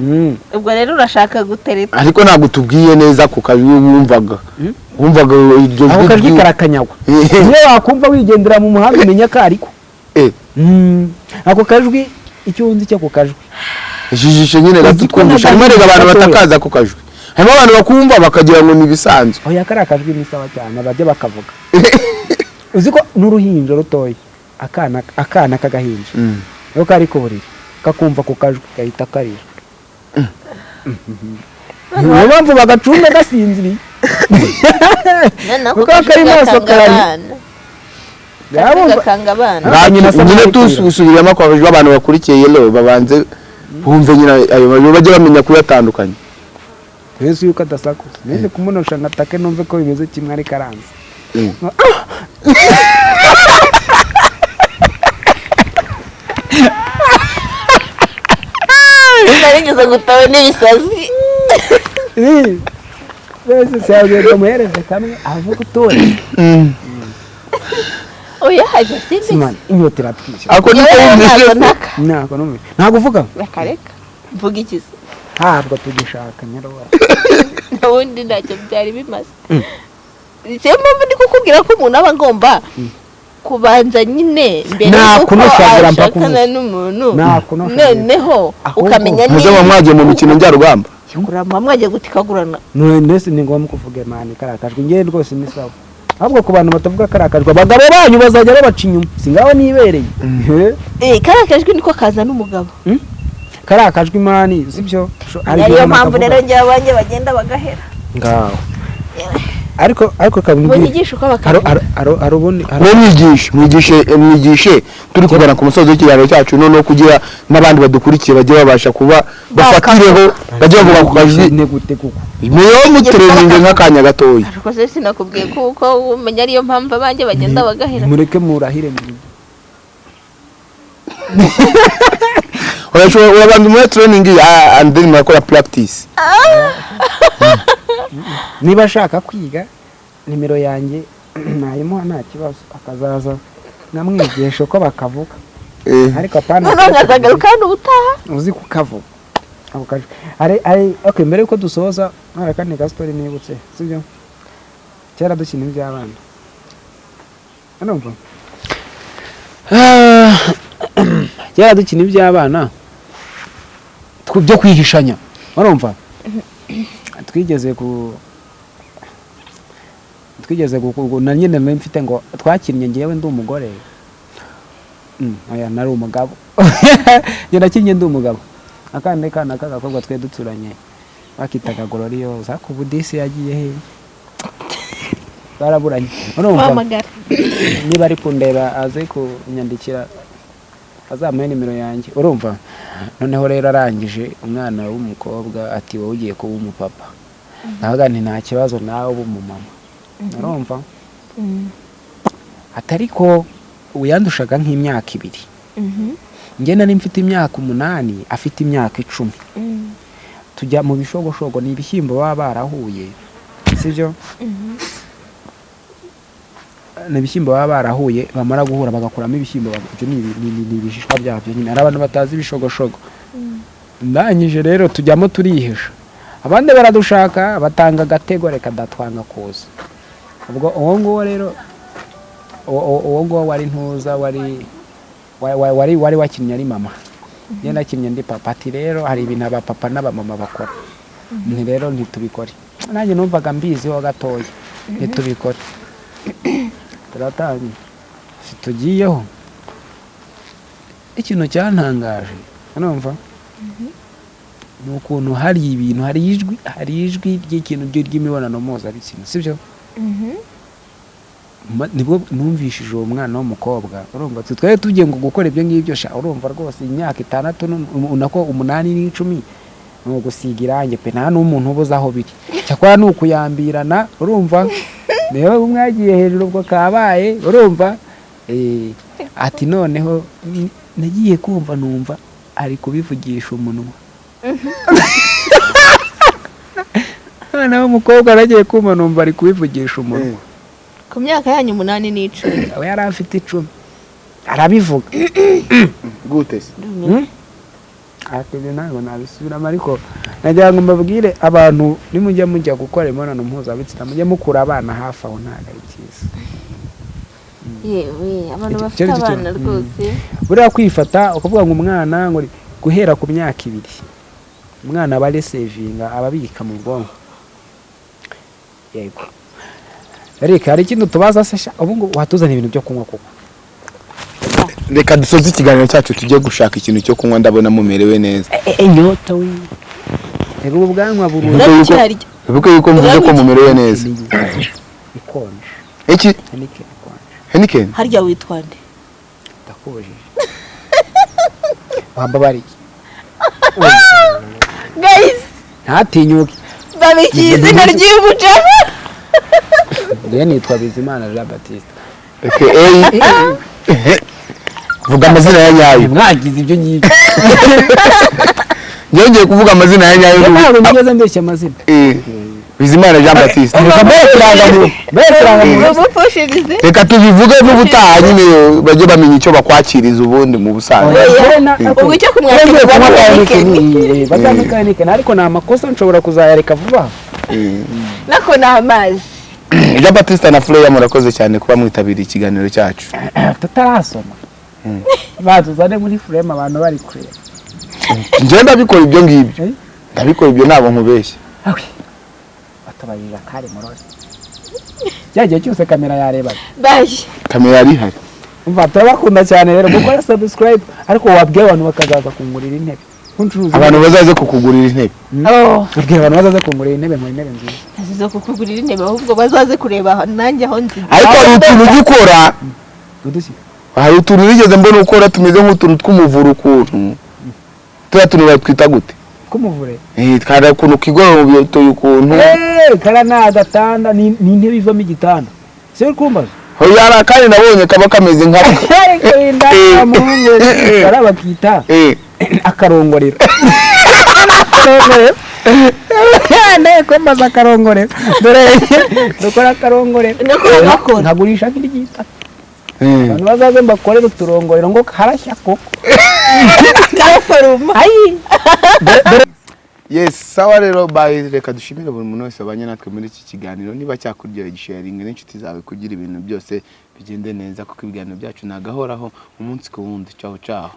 Mm. ubwo rero urashaka gutereta. Ariko ntabwo tubwiye neza ku kazi wumvaga. Wumvaga iryo ako jwi kajwi ry'u- karakanyagwa iyo wakumva wigendera mu muhanda umenya ko ariko Eh, Mm. ako kajwi icyo nzi cy'ako kajwi. Ijijisho nyine Uzi ko gatutwumvisha harimo rega abantu batakaza ako kajwi. Harimo abantu bakumva bakagira ngo ni ibisanzwe oya kariya kajwi ni sawa cyane bajya bakavuga. uzi ko n'uruhinja rutoya akana akana k'agahinja. Mm. iyo kari ku buriri kakumva ku kajwi gahita karira. Niyo mpamvu bagacunga gasinziriye. Kuko kari maso karari. Yabumva- gakanga abana. Nyina se nyine tusubiramo kwa kajwi abantu bakurikiye yelo babanze bumve nyine ayo majwi bajye bamenya kuyatandukanya. Mbese yuko adasakuza nende kumunosha ngo atake numve ko bimeze kimwe ariko aranze. Narigeze gutawe n'ibisazi mbese siyagenda muhereze kamwe avuga utuye oya haje simani inyota iratwishe ako niko wumvise ntabwo ntaka ntabwo uvuga reka reka mvuga ikizi ntabwo tugishaka nyarwara ubundi ntacyo byari bimaze niyo mpamvu ndi kukubwira ko umuntu aba agomba kubanza nyine mbere y'uko ashakana n'umuntu. Noneho ukamenya muzaba mwagiye mu mikino njyarugamba. Kurama mwagiye gutikagurana. Mbese ni ngombwa kuvuga imana ikarakajwe. Ngewe rwose ni sawa ahubwo ku bantu batavuga karakajwe abagabo banyu bazajya babaca inyuma. Si ngaho nibereye. Eh kariya kajwi niko kazana umugabo karakajwe imani sibyo ariyo mpamvu rero njye abanjye bagenda bagahera. Ngaho. Ariko ariko mwe mwigishe mwigishe mwigishe turi kugana ku musozi w'ikiganiro cyacu noneho kugira n'abandi badukurikiye bajye babasha kuba bafatireho bajye bavuga ku kajwi ne gute kuko? Niyo mutereninge nk'akanya gatoya. ariko se sinakubwiye kuko umenya ariyo mpamvu abanjye bagenda bagahera. mureke murahire mu urashobora urabanza muri training ah, and then murakora practice. niba ashaka kwiga nimero yanjye nayimuha nta kibazo. Akazaza nkamwigisha uko bakavuga. Eh, ariko apana noneho nkazagaruka hano ubutaha uzi kukavuga ako kajwi ari ari okay mbere yuko dusoza hari akandi ka story nibutse sibyo kera dukina iby'abana. Urumva kera dukina iby'abana byo kwihishanya urumva twigeze ku twigeze na nyine mfite ngo twakinnye ngewe ndi umugore. Mm, nari umugabo. Njye nakinnye ndi umugabo. Akandi kana k'agakobwa twe duturanye bakitaga gororiyoza ariko ubu disi yagiye he? Baraburanye. Niba ari kundeba aze kunyandikira azamuhe nimero yanjye. Urumva? Noneho rero arangije umwana w'umukobwa ati wowe ugiye kuba umupapa. Ndavuga nti nta kibazo nawe uba umumama urumva? Atari ko ubu yandushaga nk'imyaka ibiri. Njye nari mfite imyaka umunani afite imyaka icumi. Tujya mu bishogoshogo ni ibishyimbo baba barahuye sibyo ni ibishyimbo baba barahuye bamara guhura bagakuramo ibishyimbo ibyo ni ibishishwa byabyo nyine. Hari abantu batazi ibishogoshogo ndangije rero tujyamo turihisha abandi baradushaka batanga agatego reka datwanga kuza. Ubwo uwo nguwo rero uwo- uwo uwo nguwo wari ntuza wari wa- wa- wari wakinnye ari mama. Njye nakinnye ndi papa ati rero hari ibintu abapapa n'abamama bakora. Ni rero ntitubikore. Nanjye numvaga mbiziho gatoya. Ntitubikore. Turatangiye tugiyeho ikintu cyantangaje. Urumva? Ni ukuntu hari ibintu hari ijwi hari ijwi ry'ikintu ry- ry'imibonano mpuzabitsina sibyo? Nibwo numvishije uwo mwana w'umukobwa. Urumva twari tugiye ngo gukora ibyo ngibyo sha urumva rwose imyaka itandatu nu- um- nako umunani n'icumi ni ugusiga irangi pe nta n'umuntu ubuze aho biri. Cyakora ni ukuyambirana urumva? Niyo mwagiye hejuru ubwo kabaye urumva? Eh, ati noneho nagiye kumva numva ari kubivugisha umunwa. umwana w'umukobwa aragiye kumva numva ari kubivugisha umunwa. Ku myaka yanyu umunani n'icumi. We yari afite icumi. Arabivuga. Gute se? Ariko ibyo ntabwo nabisubiramo ariko nagira ngo mbabwire abantu nimujya mujya gukora imibonano mpuzabitsina mujye mukura abana hafi aho ntabwo ari byiza. Yewe abantu bafite abana rwose. Buriya kwifata ukavuga ngo umwana guhera ku myaka ibiri. Umwana aba resevinga aba abika mu bwonko. Yego. Eric hari ikindi tubaza se sha ubu ngubu watuzana ibintu byo kunywa koko? Reka dusoze ikiganiro cyacu tujye gushaka ikintu cyo kunywa ndabona mumerewe neza. Inyota we. Reba ubu bwanwa burundu. Bivuge yuko mvuze ko mumerewe neza. Ikonje. Iki? Henikeni harya witwa nde ndakubujije wambabariye. guys ntatinyuke babikiye izina ry'umucamo njyewe nitwa bizimana jean batiste vuga amazina ya nyayo. Mwagize ibyo ngibyo yongeye kuvuga amazina ya nyayo. Ntabwo nigeze mbeshya amazina. Eh, bizimana jean batiste reka tubivuge n'ubutaha nyine bajye bamenya icyo bakwakiriza ubundi mu busanzwe. Batamekanika ariko ni amakosa nshobora kuzayareka vuba. Nako ni amazi jean batiste na fureya murakoze cyane kuba mwitabiriye ikiganiro cyacu. Tutarasoma. Batuzane muri fureme abantu bari kureba njyewe ndabikora ibyo ngibyo. Eh? ndabikora ibyo ntabwo nkubeshya. Awe batabarira kare murose cya gihe cyose kamera yarebaga baje. Kamera yari ihari? Umva turabakunda cyane rero gukora subscribe ariko wabwiye abantu bakazaza kungurira intebe. Abantu bazaze kukugurira intebe. Ubwira abantu bazaze kungurira intebe mu intebe nziza. Azizo kukugurira intebe ahubwo bazaze kureba nanjye aho nzi. Ariko hari utuntu ujya ukora udushyi hari utuntu nigeze mbona ukora tumeze nk'utuntu tw'umuvura ukuntu turiya tuntu batwita gute? K'umuvure. Eh, twari ukuntu kigoroba utuye ukuntu Eh, kara ni agatanda ni intebe ivamo igitanda si uri kumbaza hoya kandi nabonye kaba kameze nka Eh. bara bakita Eh, akarongorero. Akarongorero. Kumbaza akarongorero. Dore dukora akarongorero. Nako bakora. Eh. abantu bazaze mbakorere uturongorero ngo harashya koko karaforuma ayi yes sawa rero bye reka dushimire buri muntu wese wabanye natwe muri iki kiganiro niba cyakuryoheye gisharinga n'inshuti zawe kugira ibintu byose bigende neza kuko ibiganiro byacu nagahoraho umunsi ku wundi cyaho cyaho